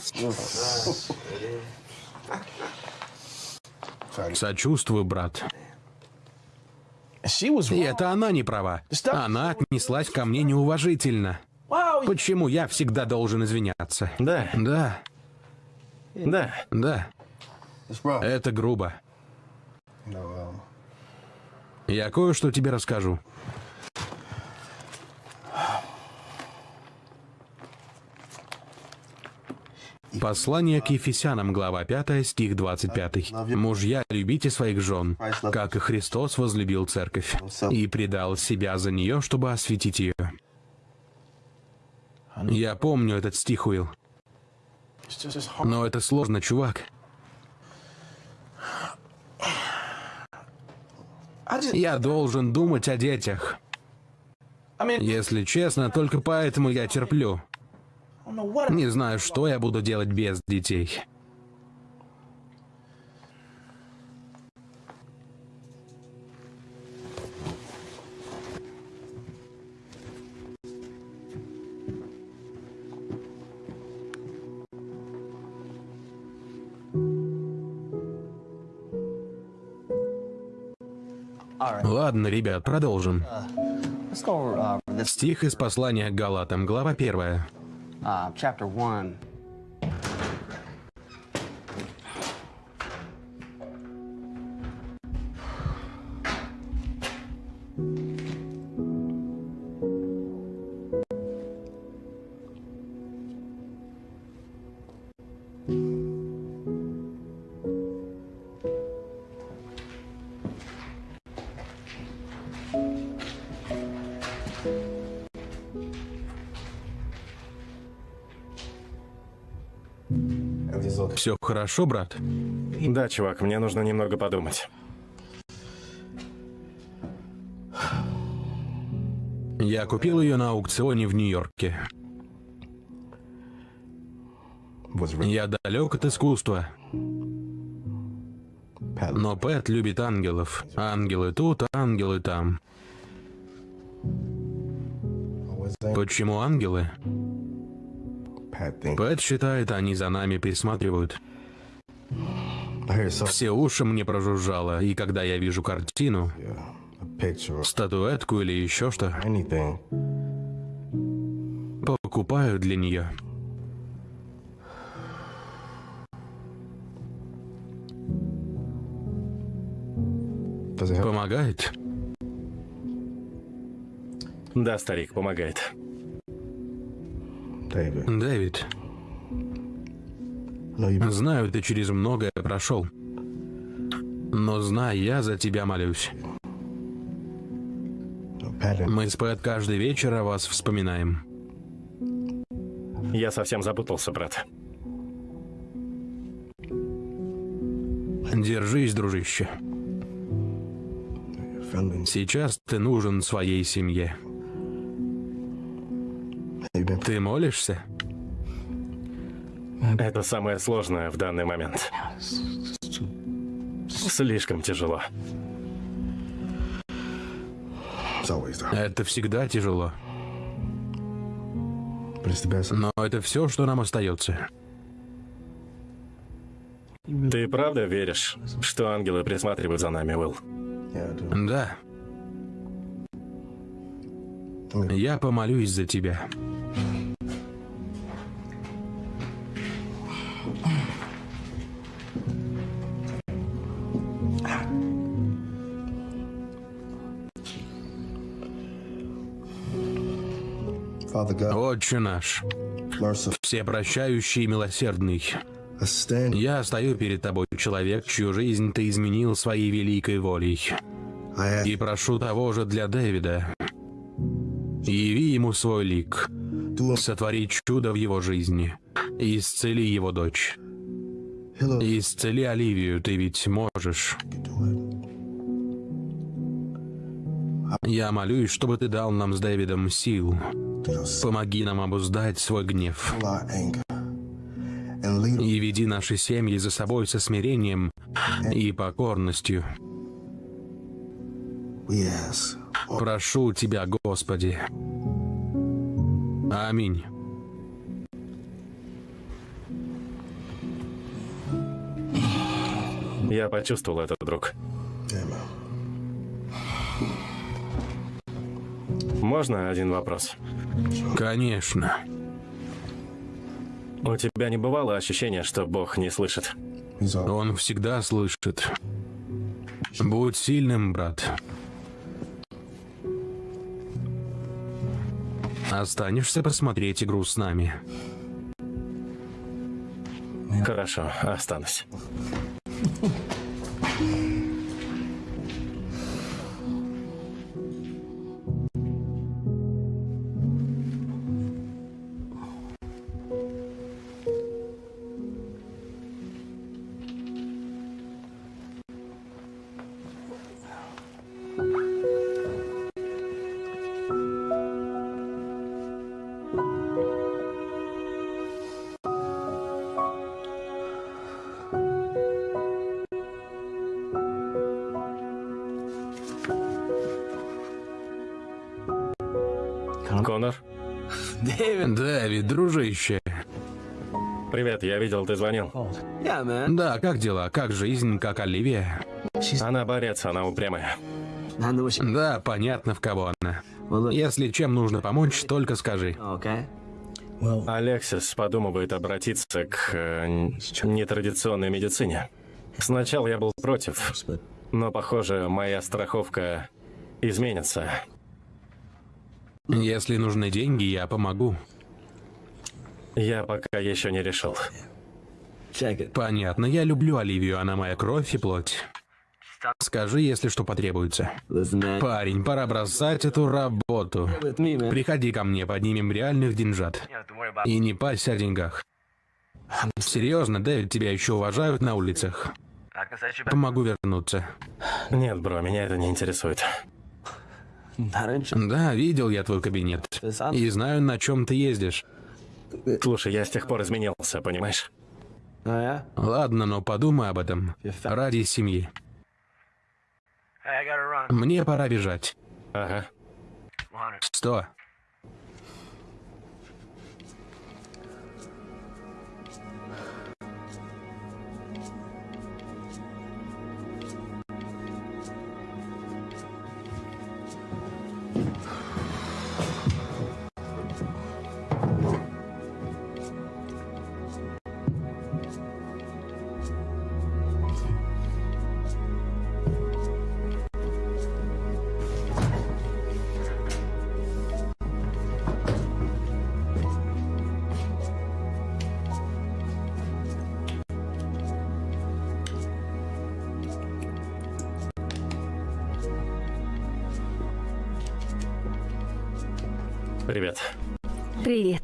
Сочувствую, брат. И это она не права. Она отнеслась ко мне неуважительно. Почему я всегда должен извиняться? Да, Да, да. да, это грубо. Um, Я кое-что тебе расскажу. Послание к Ефесянам, глава 5, стих 25. «Мужья, любите своих жен, как и Христос возлюбил церковь, и предал себя за нее, чтобы осветить ее». Я помню этот стих, Уилл. Но это сложно, чувак. Я должен думать о детях. Если честно, только поэтому я терплю. Не знаю, что я буду делать без детей. Ладно, ребят, продолжим. Стих из послания к Галатам, глава первая. Uh, chapter 1. Все хорошо, брат? Да, чувак, мне нужно немного подумать. Я купил ее на аукционе в Нью-Йорке. Я далек от искусства. Но Пэт любит ангелов. Ангелы тут, ангелы там. Почему ангелы? Пэт считает, они за нами присматривают. Все уши мне прожужжало, и когда я вижу картину, статуэтку или еще что, покупаю для нее. Помогает? Да, старик, помогает. Дэвид, знаю, ты через многое прошел. Но знай, я за тебя молюсь. Мы с Пэт каждый вечер о вас вспоминаем. Я совсем запутался, брат. Держись, дружище. Сейчас ты нужен своей семье. Ты молишься? Это самое сложное в данный момент. Слишком тяжело. Это всегда тяжело. Но это все, что нам остается. Ты правда веришь, что ангелы присматривают за нами, Уилл? Да. Я помолюсь за тебя. Отче наш, всепрощающий и милосердный, я стою перед тобой, человек, чью жизнь ты изменил своей великой волей. И прошу того же для Дэвида. Яви ему свой лик. Сотвори чудо в его жизни. Исцели его дочь. Исцели Оливию, ты ведь можешь. Я молюсь, чтобы ты дал нам с Дэвидом сил. Помоги нам обуздать свой гнев. И веди наши семьи за собой со смирением и покорностью. Прошу Тебя, Господи. Аминь. Я почувствовал это, друг. Можно один вопрос? Конечно. У тебя не бывало ощущения, что Бог не слышит? Он всегда слышит. Будь сильным, брат. Останешься посмотреть игру с нами. Хорошо, останусь. Привет, я видел, ты звонил. Да, как дела? Как жизнь? Как Оливия? Она борец, она упрямая. Да, понятно, в кого она. Если чем нужно помочь, только скажи. Алексис подумывает обратиться к э, нетрадиционной медицине. Сначала я был против, но, похоже, моя страховка изменится. Если нужны деньги, я помогу. Я пока еще не решил. Понятно, я люблю Оливию, она моя кровь и плоть. Скажи, если что потребуется. Парень, пора бросать эту работу. Приходи ко мне, поднимем реальных деньжат. И не пася о деньгах. Серьезно, Дэвид, тебя еще уважают на улицах. Помогу вернуться. Нет, бро, меня это не интересует. Да, видел я твой кабинет. И знаю, на чем ты ездишь. Слушай, я с тех пор изменился, понимаешь? Yeah? Ладно, но подумай об этом. Ради семьи. Мне пора бежать. Ага. Сто. Привет. Привет.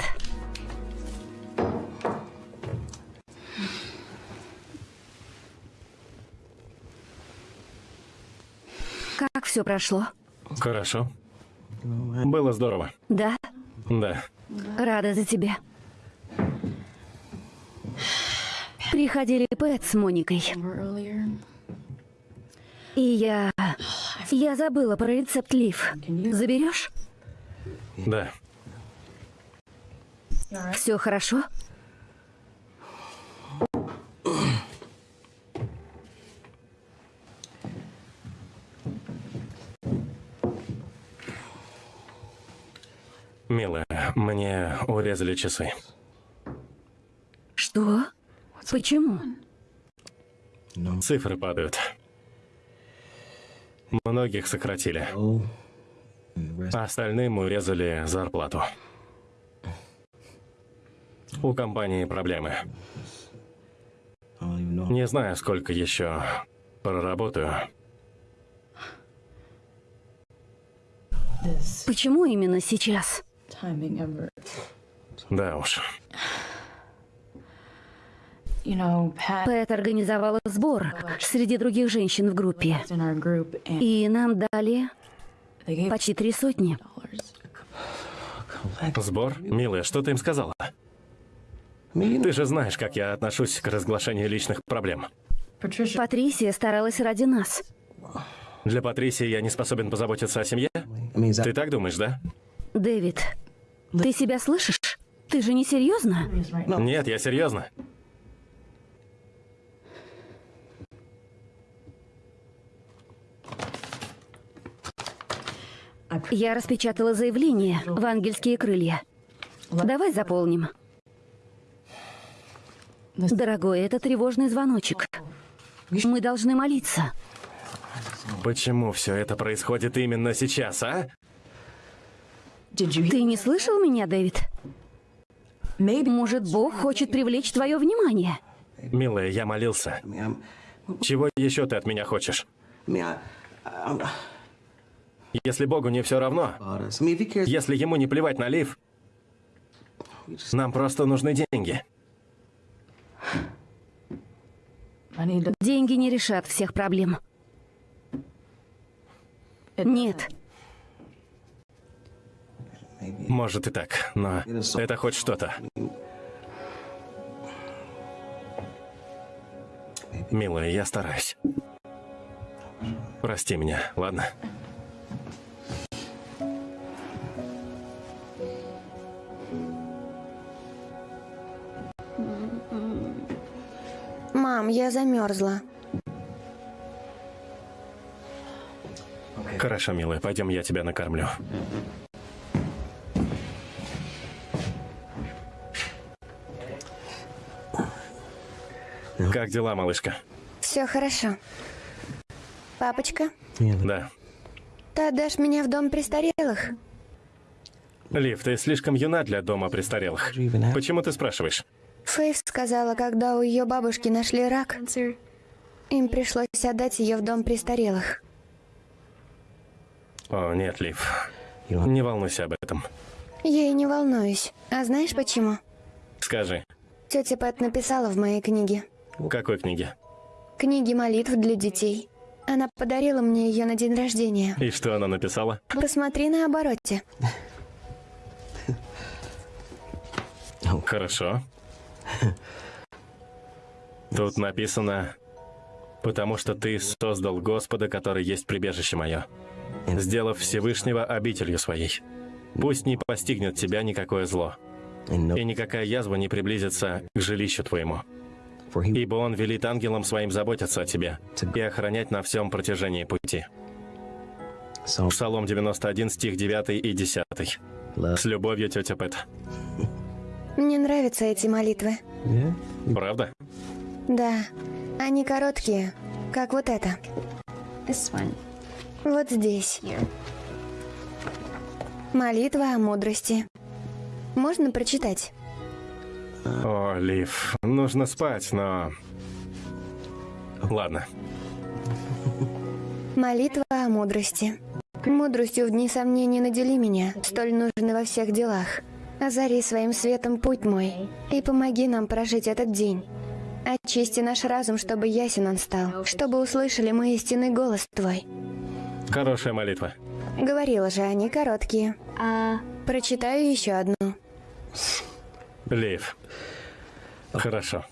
Как все прошло? Хорошо. Было здорово. Да? Да. Рада за тебя. Приходили Пэт с Моникой. И я... Я забыла про рецепт лив. Заберешь? Да. Все хорошо? Милая, мне урезали часы. Что? Почему? Цифры падают. Многих сократили. А остальным урезали зарплату. У компании проблемы. Не знаю, сколько еще проработаю. Почему именно сейчас? Да уж. Пэт организовала сбор среди других женщин в группе. И нам дали почти три сотни. Сбор? Милая, что ты им сказала? Ты же знаешь, как я отношусь к разглашению личных проблем. Патрисия старалась ради нас. Для Патрисии я не способен позаботиться о семье? Ты так думаешь, да? Дэвид, ты себя слышишь? Ты же не серьезно? Нет, я серьезно. Я распечатала заявление в ангельские крылья. Давай заполним. Дорогой, это тревожный звоночек. Мы должны молиться. Почему все это происходит именно сейчас, а? Ты не слышал меня, Дэвид? Может, Бог хочет привлечь твое внимание? Милая, я молился. Чего еще ты от меня хочешь? Если Богу не все равно, если ему не плевать на Лив, нам просто нужны деньги. Деньги не решат всех проблем. Нет. Может и так, но это хоть что-то. Милая, я стараюсь. Прости меня, ладно? Мам, я замерзла. Хорошо, милая, пойдем, я тебя накормлю. Как дела, малышка? Все хорошо. Папочка, Да. ты отдашь меня в дом престарелых? Лив, ты слишком юна для дома престарелых. Почему ты спрашиваешь? Фейв сказала, когда у ее бабушки нашли рак, им пришлось отдать ее в дом престарелых. О, нет, Лив. Не волнуйся об этом. Я и не волнуюсь. А знаешь почему? Скажи, Тетя Пэт написала в моей книге. какой книге? Книги молитв для детей. Она подарила мне ее на день рождения. И что она написала? Посмотри на обороте. Хорошо. Тут написано, потому что ты создал Господа, который есть прибежище мое, сделав Всевышнего обителью своей. Пусть не постигнет тебя никакое зло, и никакая язва не приблизится к жилищу твоему. Ибо он велит ангелам своим заботиться о тебе и охранять на всем протяжении пути. Псалом 91, стих 9 и 10. С любовью, тетя Пэт. Мне нравятся эти молитвы. Правда? Да, они короткие, как вот это. Вот здесь. Молитва о мудрости. Можно прочитать? О, Лив, нужно спать, но... Ладно. Молитва о мудрости. Мудростью в дни сомнений надели меня, столь нужны во всех делах. Озари своим светом путь мой, и помоги нам прожить этот день. Очисти наш разум, чтобы ясен он стал, чтобы услышали мы истинный голос Твой. Хорошая молитва. Говорила же, они короткие. Прочитаю еще одну. Лив. Хорошо.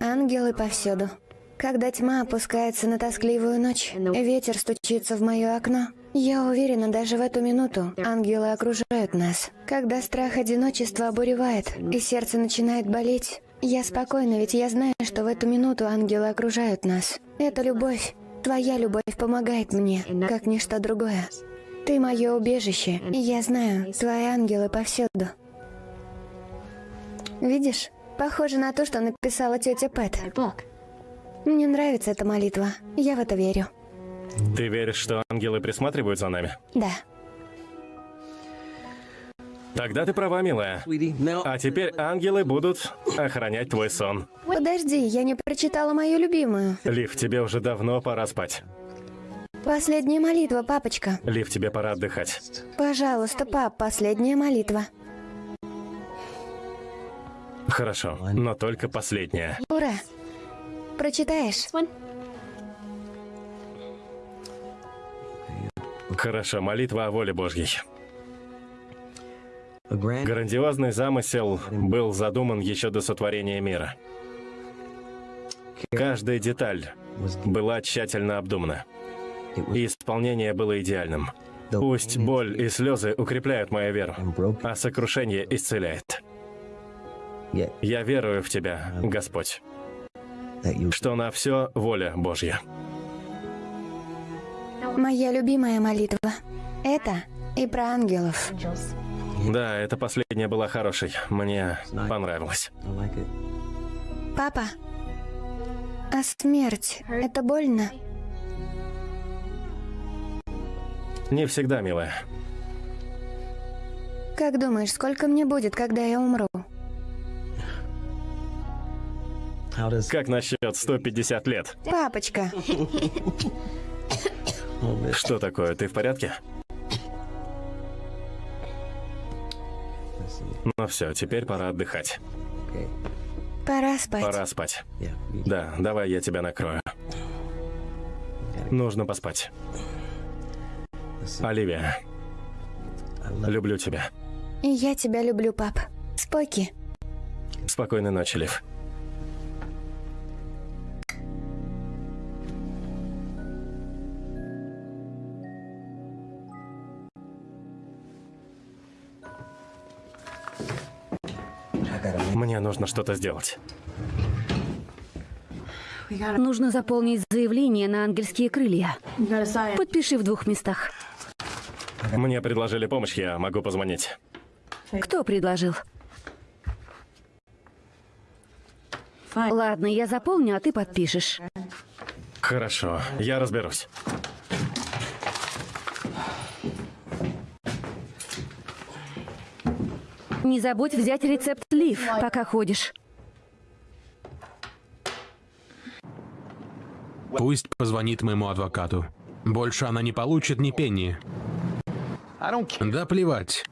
Ангелы повсюду. Когда тьма опускается на тоскливую ночь, ветер стучится в мое окно. Я уверена, даже в эту минуту ангелы окружают нас. Когда страх одиночества обуревает, и сердце начинает болеть, я спокойна, ведь я знаю, что в эту минуту ангелы окружают нас. Это любовь. Твоя любовь помогает мне, как ничто другое. Ты мое убежище, и я знаю, твои ангелы повсюду. Видишь? Похоже на то, что написала тетя Пэт. Мне нравится эта молитва. Я в это верю. Ты веришь, что ангелы присматривают за нами? Да. Тогда ты права, милая. А теперь ангелы будут охранять твой сон. Подожди, я не прочитала мою любимую. Лив, тебе уже давно пора спать. Последняя молитва, папочка. Лив, тебе пора отдыхать. Пожалуйста, пап, последняя молитва. Хорошо, но только последняя. Ура! Прочитаешь? Хорошо, молитва о воле Божьей. Грандиозный замысел был задуман еще до сотворения мира. Каждая деталь была тщательно обдумана. И исполнение было идеальным. Пусть боль и слезы укрепляют мою веру, а сокрушение исцеляет. Я верую в Тебя, Господь, что на все воля Божья. Моя любимая молитва. Это и про ангелов. Да, эта последняя была хорошей. Мне понравилось. Папа, а смерть — это больно? Не всегда, милая. Как думаешь, сколько мне будет, когда я умру? Как насчет 150 лет? Папочка, Что такое, ты в порядке? Ну все, теперь пора отдыхать. пора спать. Пора спать. Да, давай я тебя накрою. Нужно поспать. Оливия, люблю тебя. Я тебя люблю, пап. Споки. Спокойной ночи, Лив. Мне нужно что-то сделать. Нужно заполнить заявление на ангельские крылья. Подпиши в двух местах. Мне предложили помощь, я могу позвонить. Кто предложил? Ладно, я заполню, а ты подпишешь. Хорошо, я разберусь. Не забудь взять рецепт Лив, пока ходишь. Пусть позвонит моему адвокату. Больше она не получит ни пенни. Да плевать.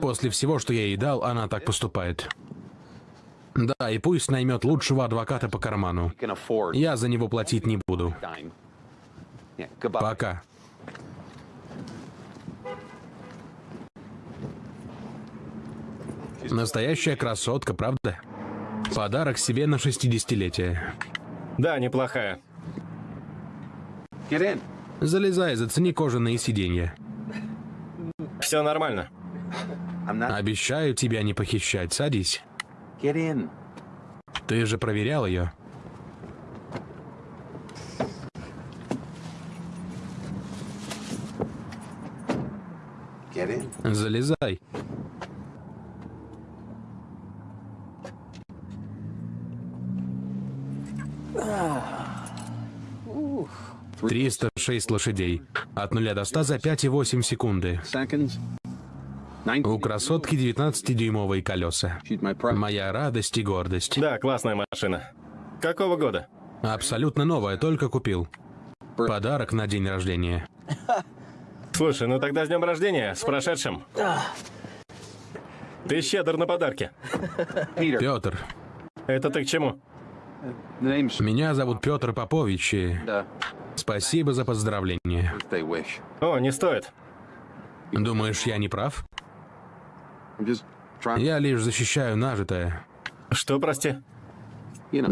После всего, что я ей дал, она так поступает. Да, и пусть наймет лучшего адвоката по карману. Я за него платить не буду. Пока. Настоящая красотка, правда? Подарок себе на 60-летие. Да, неплохая. Залезай, зацени кожаные сиденья. Все нормально. Обещаю тебя не похищать. Садись. Ты же проверял ее. Залезай. Триста шесть лошадей. От нуля до ста за пять и восемь секунды. У красотки 19-дюймовые колеса. Моя радость и гордость. Да, классная машина. Какого года? Абсолютно новая, только купил. Подарок на день рождения. Слушай, ну тогда с днем рождения, с прошедшим. Ты щедр на подарки. Петр. Это ты к чему? Меня зовут Петр Попович, и спасибо за поздравление. О, не стоит. Думаешь, я не прав? Я лишь защищаю нажитое. Что, прости?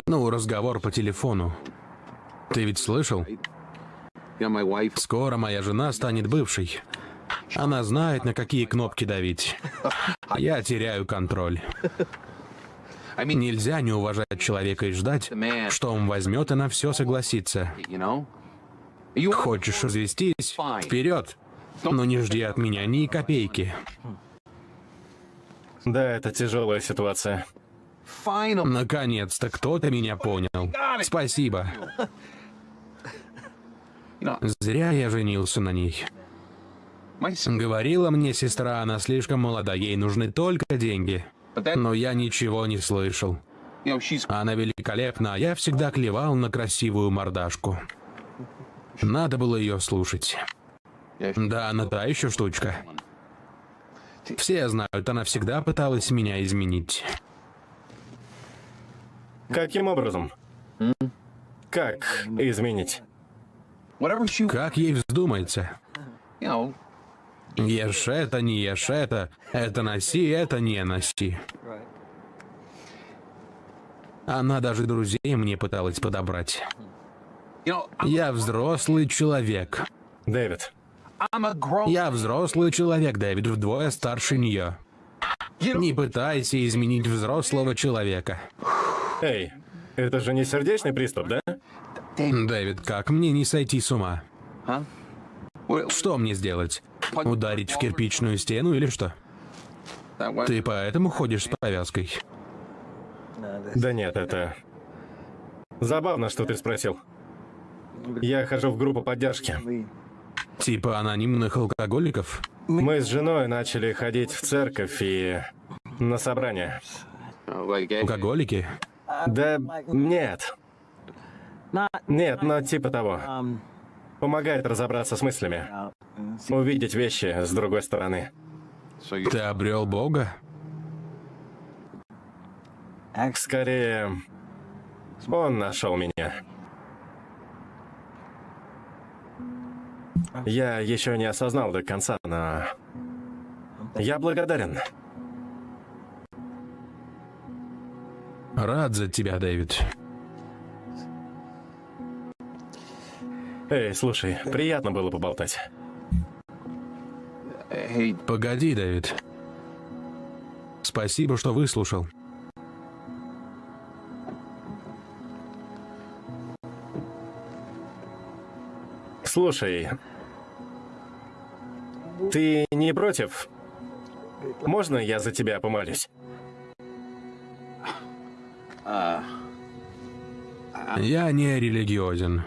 Ну, разговор по телефону. Ты ведь слышал? Скоро моя жена станет бывшей. Она знает, на какие кнопки давить. Я теряю контроль. Нельзя не уважать человека и ждать, что он возьмет и на все согласится. Хочешь развестись? Вперед! Но не жди от меня ни копейки. Да, это тяжелая ситуация. Наконец-то кто-то меня понял. Спасибо. Зря я женился на ней. Говорила мне сестра, она слишком молода, ей нужны только деньги. Но я ничего не слышал. Она великолепна, а я всегда клевал на красивую мордашку. Надо было ее слушать. Да, она та еще штучка. Все знают, она всегда пыталась меня изменить. Каким образом? Как изменить? Как ей вздумается? Ешь это, не ешь это, это носи, это не носи. Она даже друзей мне пыталась подобрать. Я взрослый человек. Дэвид, Я взрослый человек, Дэвид, вдвое старше нее. Не пытайся изменить взрослого человека. эй, это же не сердечный приступ, да? Дэвид, как мне не сойти с ума? Что мне сделать? Ударить в кирпичную стену или что? Ты поэтому ходишь с повязкой? Да нет, это... Забавно, что ты спросил. Я хожу в группу поддержки. Типа анонимных алкоголиков? Мы с женой начали ходить в церковь и на собрания. Алкоголики? Да нет. Нет, но типа того. Помогает разобраться с мыслями. Увидеть вещи с другой стороны. Ты обрел Бога? Скорее, он нашел меня. Я еще не осознал до конца, но я благодарен. Рад за тебя, Дэвид. Эй, слушай, приятно было поболтать. Погоди, Дэвид. Спасибо, что выслушал. Слушай, ты не против? Можно я за тебя помолюсь? Я не религиозен.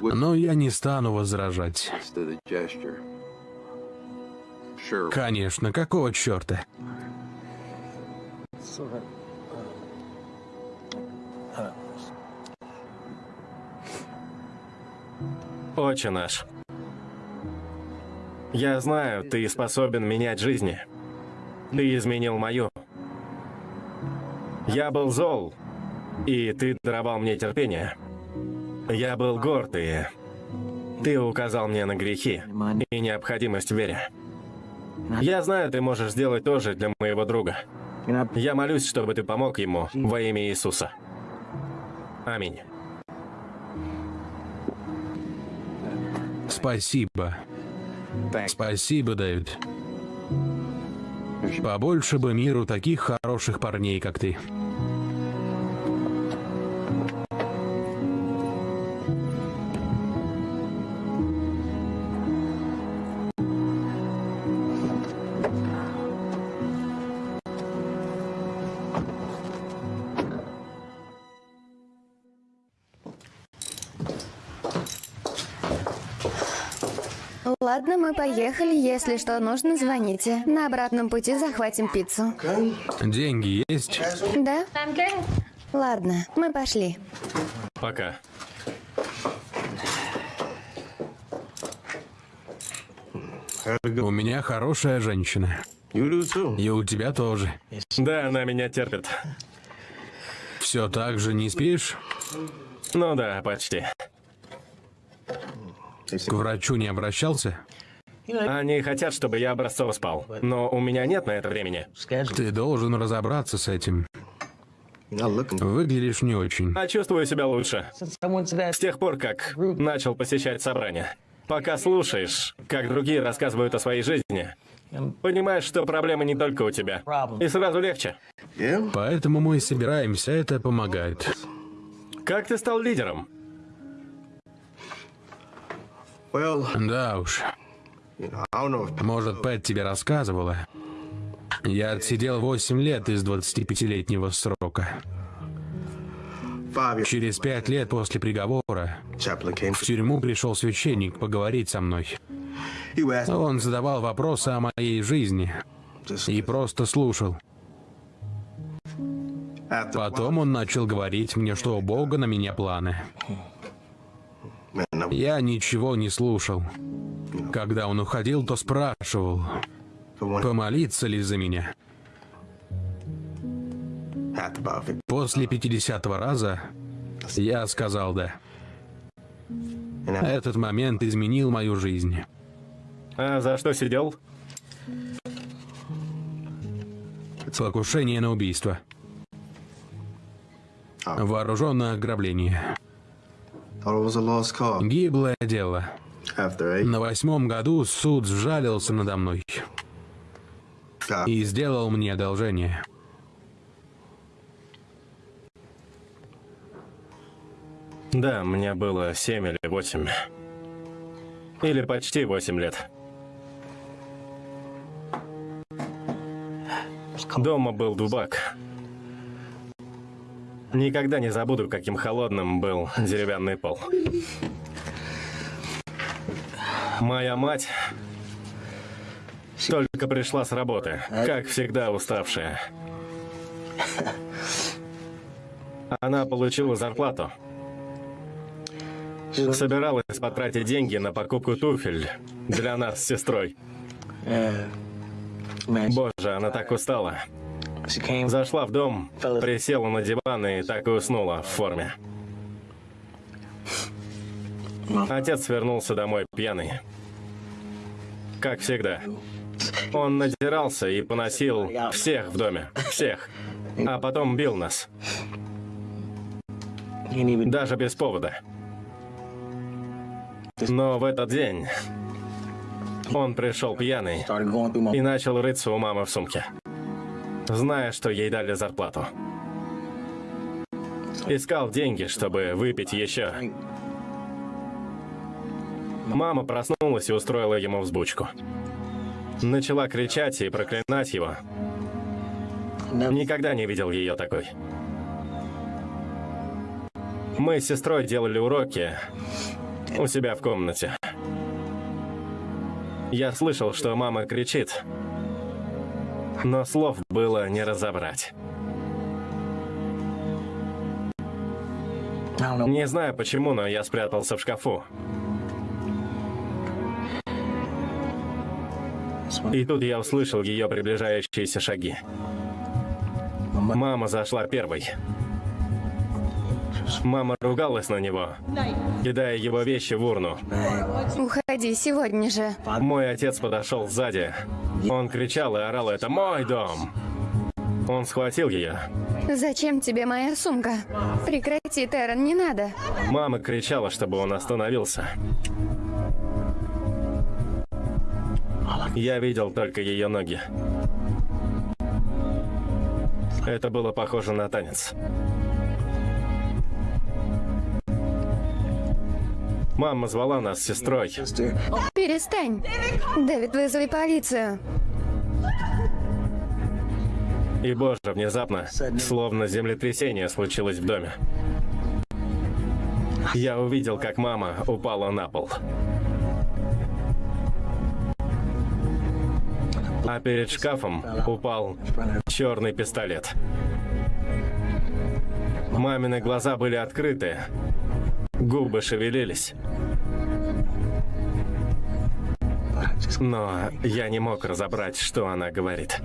Но я не стану возражать. Конечно, какого черта? Отче наш. Я знаю, ты способен менять жизни. Ты изменил мою. Я был зол, и ты даровал мне терпение. Я был горд, и ты указал мне на грехи и необходимость в вере. Я знаю, ты можешь сделать то же для моего друга. Я молюсь, чтобы ты помог ему во имя Иисуса. Аминь. Спасибо. Спасибо, Дэвид. Побольше бы миру таких хороших парней, как ты. Мы поехали. Если что нужно, звоните. На обратном пути захватим пиццу. Деньги есть? Да? Ладно, мы пошли. Пока. У меня хорошая женщина. И у тебя тоже. Да, она меня терпит. Все так же не спишь? Ну да, почти. К врачу не обращался? Они хотят, чтобы я образцово спал, но у меня нет на это времени. Ты должен разобраться с этим. Выглядишь не очень. А чувствую себя лучше. С тех пор, как начал посещать собрания. Пока слушаешь, как другие рассказывают о своей жизни, понимаешь, что проблема не только у тебя. И сразу легче. Поэтому мы и собираемся, это помогает. Как ты стал лидером? Да уж. Может, Пэт тебе рассказывала? Я отсидел 8 лет из 25-летнего срока. Через пять лет после приговора в тюрьму пришел священник поговорить со мной. Он задавал вопросы о моей жизни и просто слушал. Потом он начал говорить мне, что у Бога на меня планы. Я ничего не слушал. Когда он уходил, то спрашивал, помолиться ли за меня. После 50 раза я сказал «да». Этот момент изменил мою жизнь. А за что сидел? Покушение на убийство. Вооруженное ограбление. Гиблое дело. На восьмом году суд сжалился надо мной и сделал мне одолжение. Да, мне было семь или восемь. Или почти восемь лет. Дома был дубак. Никогда не забуду, каким холодным был деревянный пол. Моя мать только пришла с работы, как всегда уставшая. Она получила зарплату. Собиралась потратить деньги на покупку туфель для нас с сестрой. Боже, она так устала. Зашла в дом, присела на диван и так и уснула в форме. Отец вернулся домой пьяный. Как всегда. Он надирался и поносил всех в доме. Всех. А потом бил нас. Даже без повода. Но в этот день он пришел пьяный и начал рыться у мамы в сумке, зная, что ей дали зарплату. Искал деньги, чтобы выпить еще. Мама проснулась и устроила ему взбучку. Начала кричать и проклинать его. Никогда не видел ее такой. Мы с сестрой делали уроки у себя в комнате. Я слышал, что мама кричит, но слов было не разобрать. Не знаю почему, но я спрятался в шкафу. И тут я услышал ее приближающиеся шаги. Мама зашла первой. Мама ругалась на него, кидая его вещи в урну. Уходи сегодня же. Мой отец подошел сзади. Он кричал и орал, это мой дом. Он схватил ее. Зачем тебе моя сумка? Прекрати, Террен, не надо. Мама кричала, чтобы он остановился. Я видел только ее ноги. Это было похоже на танец. Мама звала нас с сестрой. Перестань. Дэвид, вызови полицию. И, боже, внезапно, словно землетрясение случилось в доме. Я увидел, как мама упала на пол. А перед шкафом упал черный пистолет. Мамины глаза были открыты, губы шевелились. Но я не мог разобрать, что она говорит.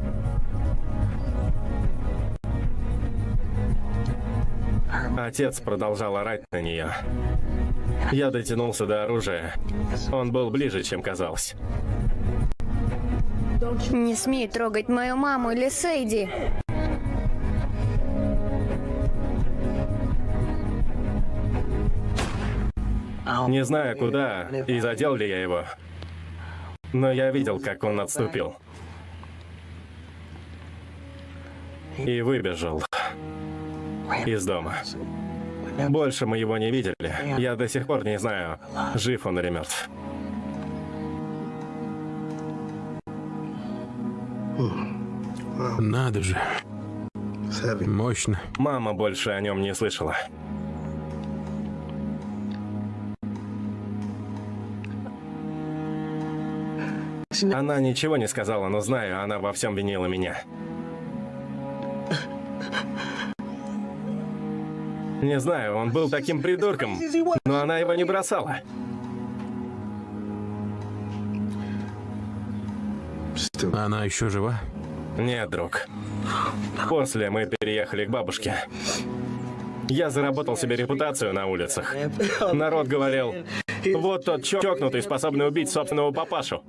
Отец продолжал орать на нее. Я дотянулся до оружия. Он был ближе, чем казалось. Не смей трогать мою маму или Сейди. Не знаю, куда и задел ли я его, но я видел, как он отступил. И выбежал из дома. Больше мы его не видели. Я до сих пор не знаю, жив он или мертв. Надо же. Мощно. Мама больше о нем не слышала. Она ничего не сказала, но знаю, она во всем винила меня. Не знаю, он был таким придурком, но она его не бросала. Она еще жива? Нет, друг. После мы переехали к бабушке. Я заработал себе репутацию на улицах. Народ говорил, вот тот чокнутый, способный убить собственного папашу.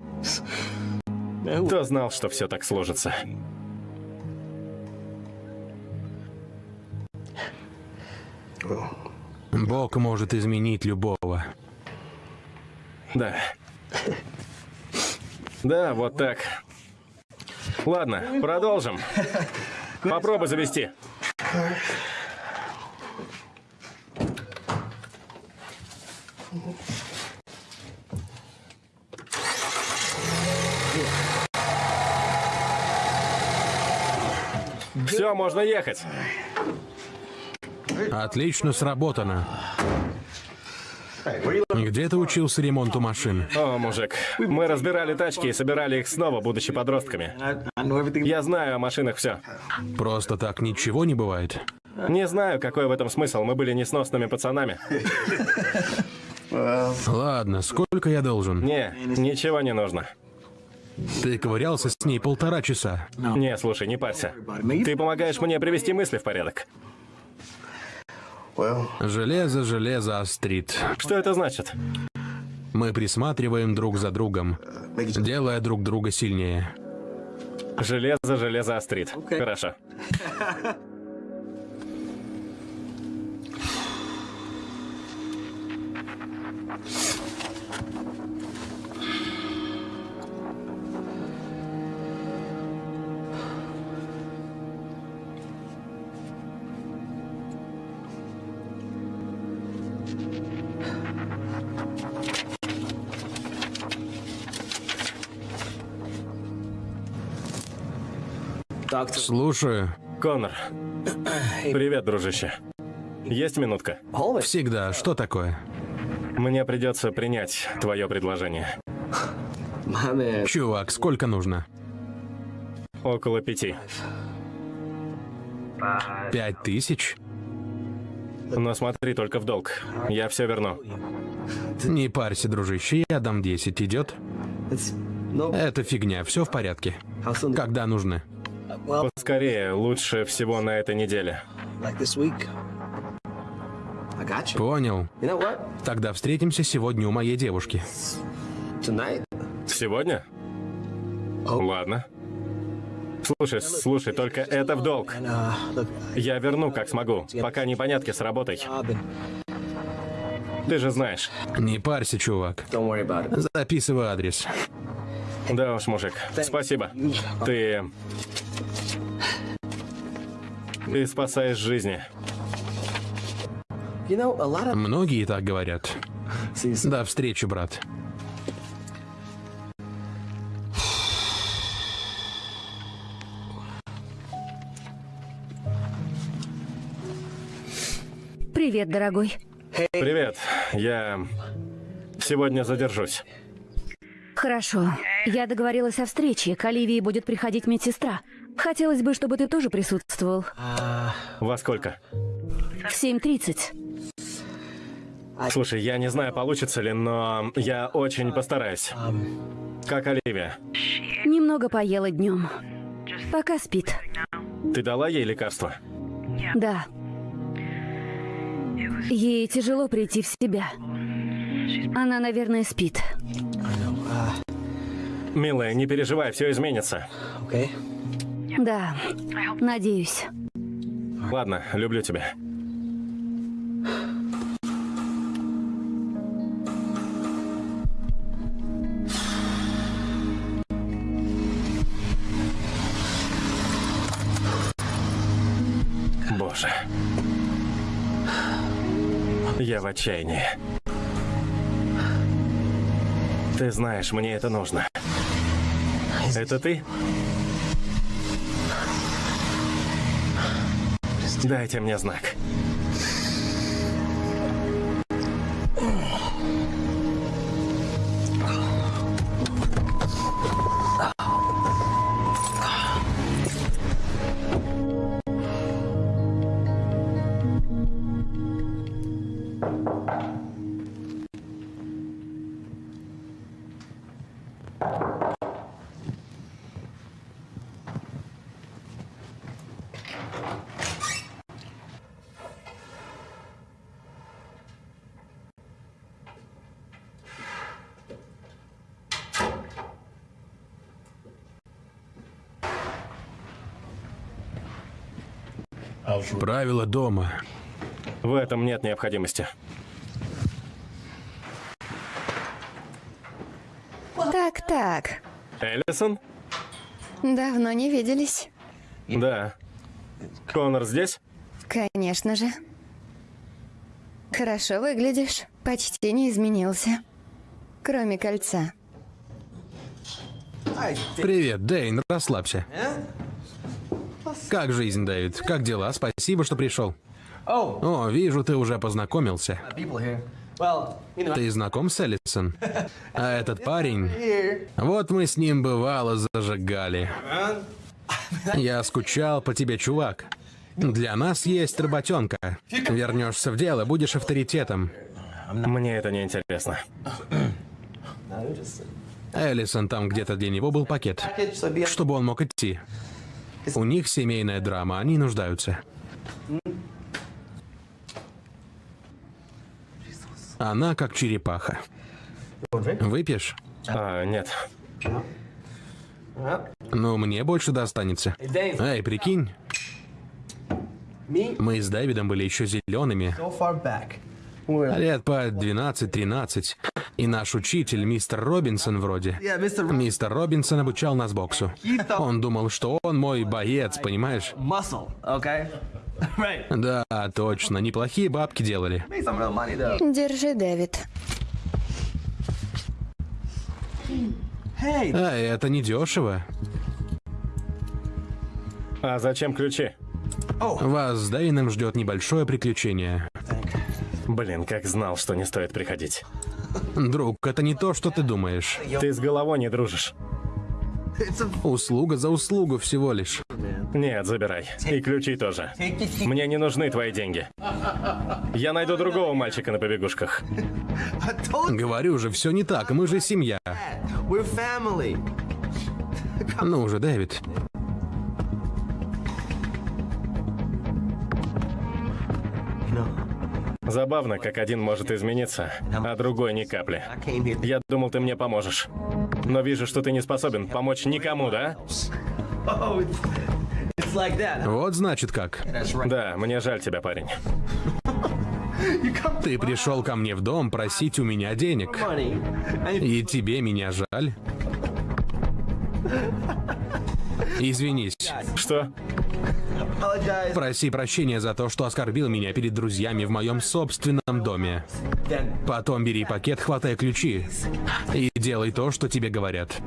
Кто знал, что все так сложится? Бог может изменить любого. Да. Да, вот так. Ладно, продолжим. Попробуй завести. Все, можно ехать. Отлично сработано. Где ты учился ремонту машин? О, мужик, мы разбирали тачки и собирали их снова, будучи подростками. Я знаю о машинах все. Просто так ничего не бывает. Не знаю, какой в этом смысл. Мы были несносными пацанами. Ладно, сколько я должен? Не, ничего не нужно. Ты ковырялся с ней полтора часа. Не, слушай, не парься. Ты помогаешь мне привести мысли в порядок. Железо, железо острит. Что это значит? Мы присматриваем друг за другом, делая друг друга сильнее. Железо, железо острит. Хорошо. Слушаю. Конор. Привет, дружище. Есть минутка? Всегда. Что такое? Мне придется принять твое предложение. Чувак, сколько нужно? Около пяти. Пять тысяч? Но смотри только в долг. Я все верну. Не парься, дружище, я дам 10. Идет? Это фигня, все в порядке. Когда нужны? Поскорее, лучше всего на этой неделе. Понял. Тогда встретимся сегодня у моей девушки. Сегодня? Ладно. Слушай, слушай, только это в долг. Я верну, как смогу, пока непонятки с работой. Ты же знаешь. Не парься, чувак. Записывай адрес. Да уж, мужик. Спасибо. Ты... Ты спасаешь жизни. Многие так говорят. До встречи, брат. Привет, дорогой. Привет. Я сегодня задержусь. Хорошо. Я договорилась о встрече. К Оливии будет приходить медсестра. Хотелось бы, чтобы ты тоже присутствовал. Во сколько? В 7.30. Слушай, я не знаю, получится ли, но я очень постараюсь. Как Оливия? Немного поела днем. Пока спит. Ты дала ей лекарство? Да. Ей тяжело прийти в себя. Она, наверное, спит. Милая, не переживай, все изменится. Да, надеюсь. Ладно, люблю тебя. Боже. Я в отчаянии. Ты знаешь, мне это нужно. Это ты? Дайте мне знак. Правила дома. В этом нет необходимости. Так, так. Эллисон? Давно не виделись. Да. Конор здесь? Конечно же. Хорошо выглядишь. Почти не изменился. Кроме кольца. Привет, Дэйн, расслабься. Как жизнь, Дэвид? Как дела? Спасибо, что пришел. О, вижу, ты уже познакомился. Ты знаком с Эллисон? А этот парень... Вот мы с ним бывало зажигали. Я скучал по тебе, чувак. Для нас есть работенка. Вернешься в дело, будешь авторитетом. Мне это не интересно. Эллисон, там где-то для него был пакет, чтобы он мог идти. У них семейная драма, они нуждаются. Она как черепаха. Выпьешь? А, нет. Ну, мне больше достанется. Эй, прикинь, мы с Дэвидом были еще зелеными. Лет по 12-13. И наш учитель, мистер Робинсон вроде. Мистер Робинсон обучал нас боксу. Он думал, что он мой боец, понимаешь? Да, точно. Неплохие бабки делали. Держи, Дэвид. А, это не дешево. А зачем ключи? Вас с Дэйном ждет небольшое приключение. Блин, как знал, что не стоит приходить. Друг, это не то, что ты думаешь. Ты с головой не дружишь. Услуга за услугу всего лишь. Нет, забирай. И ключи тоже. Мне не нужны твои деньги. Я найду другого мальчика на побегушках. Говорю же, все не так, мы же семья. you, we're family. Ну уже, Дэвид. Забавно, как один может измениться, а другой ни капли. Я думал, ты мне поможешь. Но вижу, что ты не способен помочь никому, да? Вот значит как. Да, мне жаль тебя, парень. Ты пришел ко мне в дом просить у меня денег. И тебе меня жаль. Извинись. Что? Проси прощения за то, что оскорбил меня перед друзьями в моем собственном доме. Потом бери пакет, хватай ключи и делай то, что тебе говорят.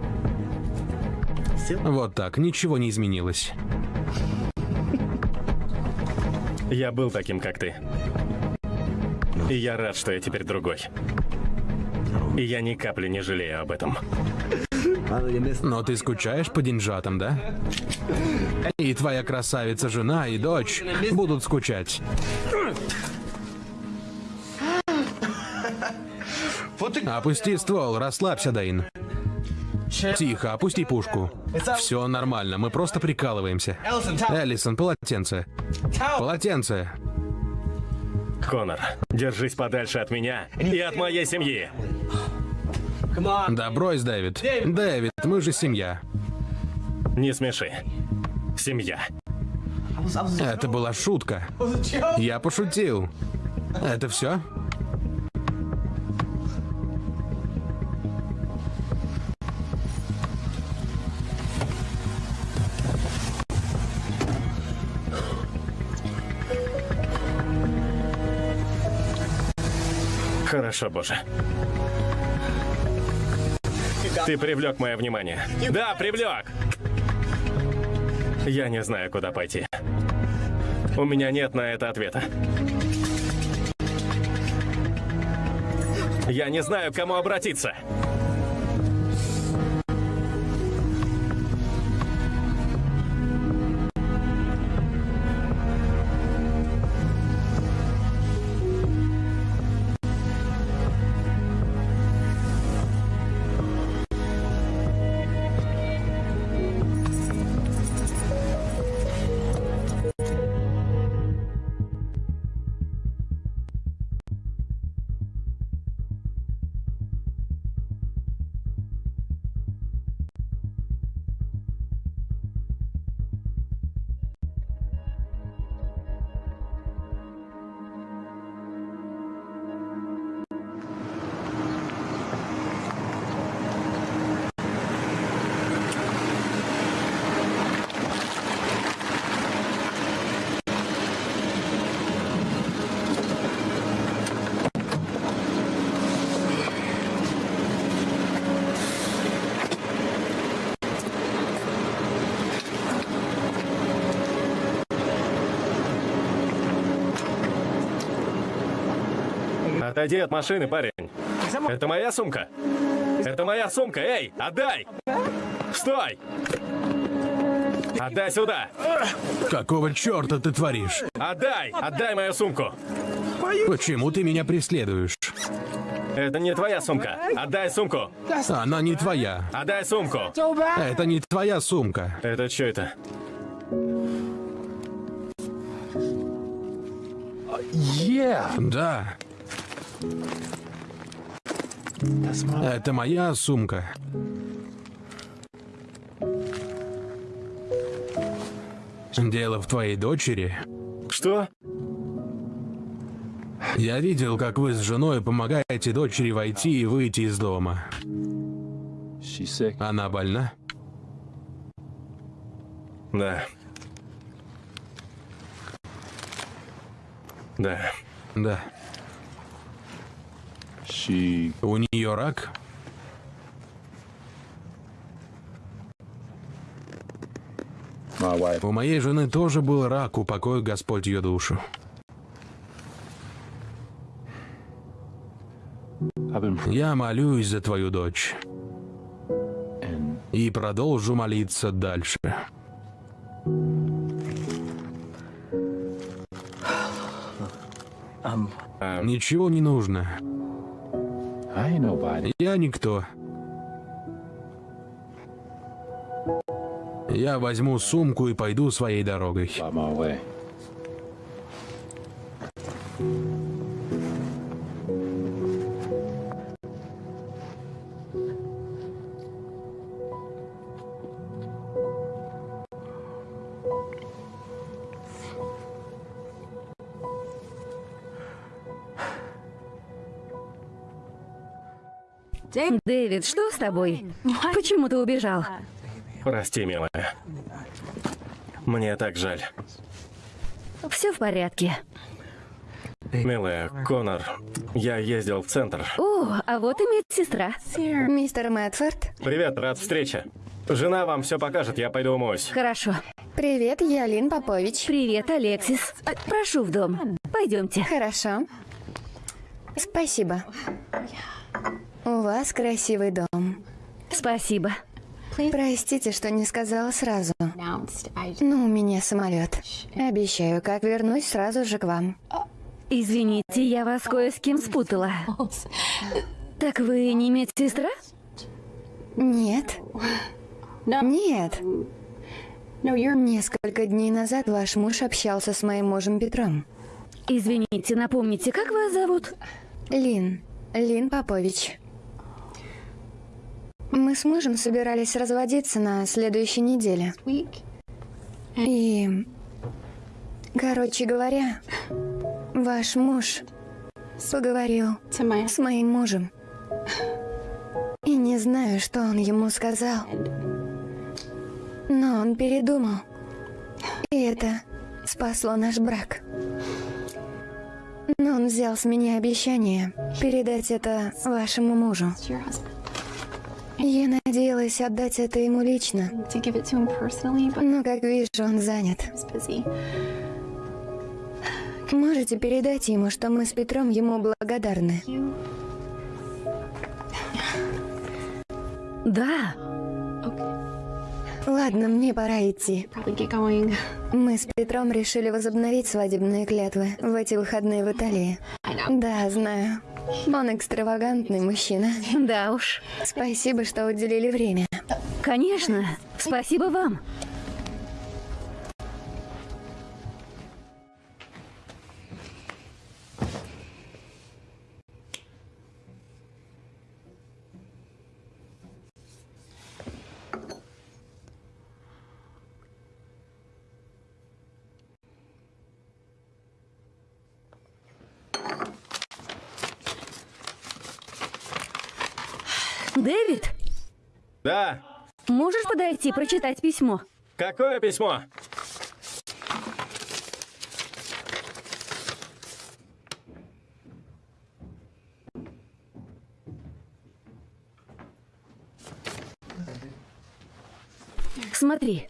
Вот так, ничего не изменилось. Я был таким, как ты. И я рад, что я теперь другой. И я ни капли не жалею об этом. Но ты скучаешь по деньжатам, да? И твоя красавица жена и дочь будут скучать. Опусти ствол, расслабься, Дэйн. Тихо, опусти пушку. Все нормально, мы просто прикалываемся. Эллисон, полотенце. Полотенце. Конор, держись подальше от меня и от моей семьи. Да брось, Дэвид. Дэвид, мы же семья. Не смеши. Семья. Это была шутка. Я пошутил. Это все? Хорошо, Боже. Ты привлек мое внимание. Да, привлек! Я не знаю, куда пойти. У меня нет на это ответа. Я не знаю, к кому обратиться. Отойди от машины, парень. Это моя сумка. Это моя сумка. Эй, отдай! Стой! Отдай сюда! Какого черта ты творишь? Отдай! Отдай мою сумку! Почему ты меня преследуешь? Это не твоя сумка. Отдай сумку. Она не твоя. Отдай сумку. Это не твоя сумка. Это что это? Да. Это моя сумка. Дело в твоей дочери. Что? Я видел, как вы с женой помогаете дочери войти и выйти из дома. Она больна? Да. Да. Да. У нее рак? У моей жены тоже был рак, упокой Господь ее душу. Я молюсь за твою дочь. И продолжу молиться дальше. Ничего не нужно. Я никто. Я возьму сумку и пойду своей дорогой. Дэвид, что с тобой? Почему ты убежал? Прости, милая. Мне так жаль. Все в порядке. Милая, Конор, я ездил в центр. О, а вот и медсестра. Мистер Мэтфорд. Привет, рад встрече. Жена вам все покажет, я пойду умоюсь. Хорошо. Привет, я Лин Попович. Привет, Алексис. Прошу в дом. Пойдемте. Хорошо. Спасибо. У вас красивый дом. Спасибо. Простите, что не сказала сразу. Но у меня самолет. Обещаю, как вернусь, сразу же к вам. Извините, я вас кое с кем спутала. Так вы не медсестра? Нет. Нет. Несколько дней назад ваш муж общался с моим мужем Петром. Извините, напомните, как вас зовут? Лин. Лин Попович. Мы с мужем собирались разводиться на следующей неделе. И... Короче говоря, ваш муж поговорил с моим мужем. И не знаю, что он ему сказал. Но он передумал. И это спасло наш брак. Но он взял с меня обещание передать это вашему мужу. Я надеялась отдать это ему лично. Но, как вижу, он занят. Можете передать ему, что мы с Петром ему благодарны. Да. Ладно, мне пора идти. Мы с Петром решили возобновить свадебные клятвы в эти выходные в Италии. Да, знаю. Он экстравагантный мужчина. Да уж. Спасибо, что уделили время. Конечно. Спасибо вам. Да. можешь подойти прочитать письмо? Какое письмо? Смотри.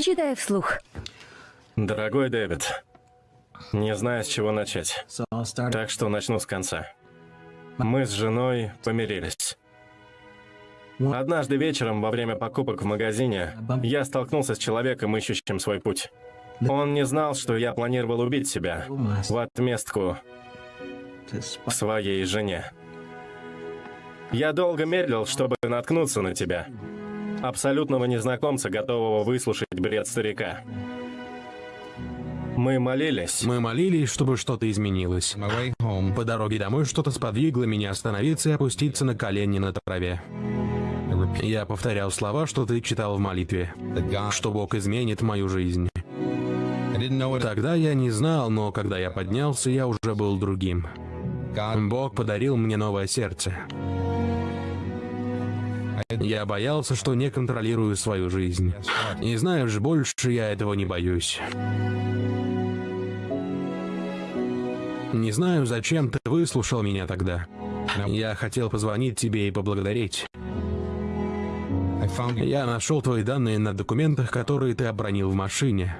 Читай вслух. Дорогой Дэвид, не знаю, с чего начать. Так что начну с конца. Мы с женой помирились. Однажды вечером во время покупок в магазине я столкнулся с человеком, ищущим свой путь. Он не знал, что я планировал убить себя в отместку своей жене. Я долго медлил, чтобы наткнуться на тебя. Абсолютного незнакомца, готового выслушать бред старика. Мы молились. Мы молились, чтобы что-то изменилось. По дороге домой что-то сподвигло меня остановиться и опуститься на колени на траве. Я повторял слова, что ты читал в молитве, что Бог изменит мою жизнь. Тогда я не знал, но когда я поднялся, я уже был другим. Бог подарил мне новое сердце. Я боялся, что не контролирую свою жизнь. И знаешь, больше я этого не боюсь. Не знаю, зачем ты выслушал меня тогда. Я хотел позвонить тебе и поблагодарить. Я нашел твои данные на документах, которые ты обронил в машине.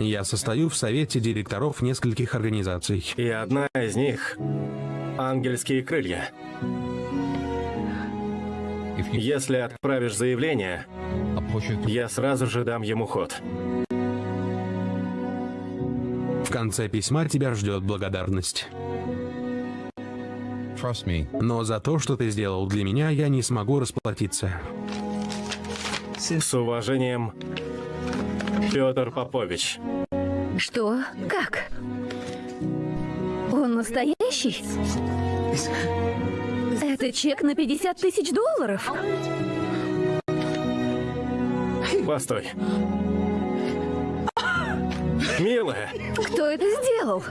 Я состою в совете директоров нескольких организаций. И одна из них — «Ангельские крылья». Если отправишь заявление, я сразу же дам ему ход. В конце письма тебя ждет благодарность. Но за то, что ты сделал для меня, я не смогу расплатиться. С уважением, Петр Попович. Что? Как? Он настоящий? Это чек на 50 тысяч долларов? Постой. Милая, Кто это сделал?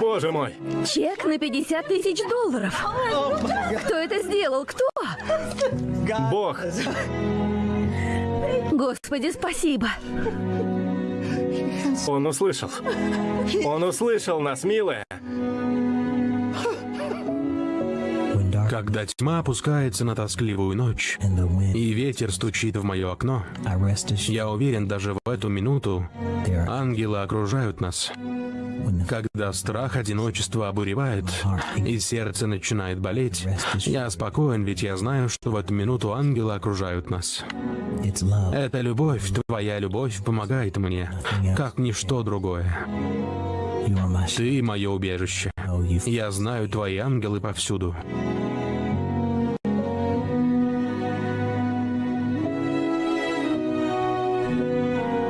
боже мой. Чек на 50 тысяч долларов. Кто это сделал? Кто? Бог. Господи, спасибо. Он услышал. Он услышал нас, милая. Когда тьма опускается на тоскливую ночь, и ветер стучит в мое окно, я уверен, даже в эту минуту ангелы окружают нас. Когда страх одиночества обуревает, и сердце начинает болеть, я спокоен, ведь я знаю, что в эту минуту ангелы окружают нас. Эта любовь, твоя любовь, помогает мне, как ничто другое. Ты мое убежище. Я знаю твои ангелы повсюду.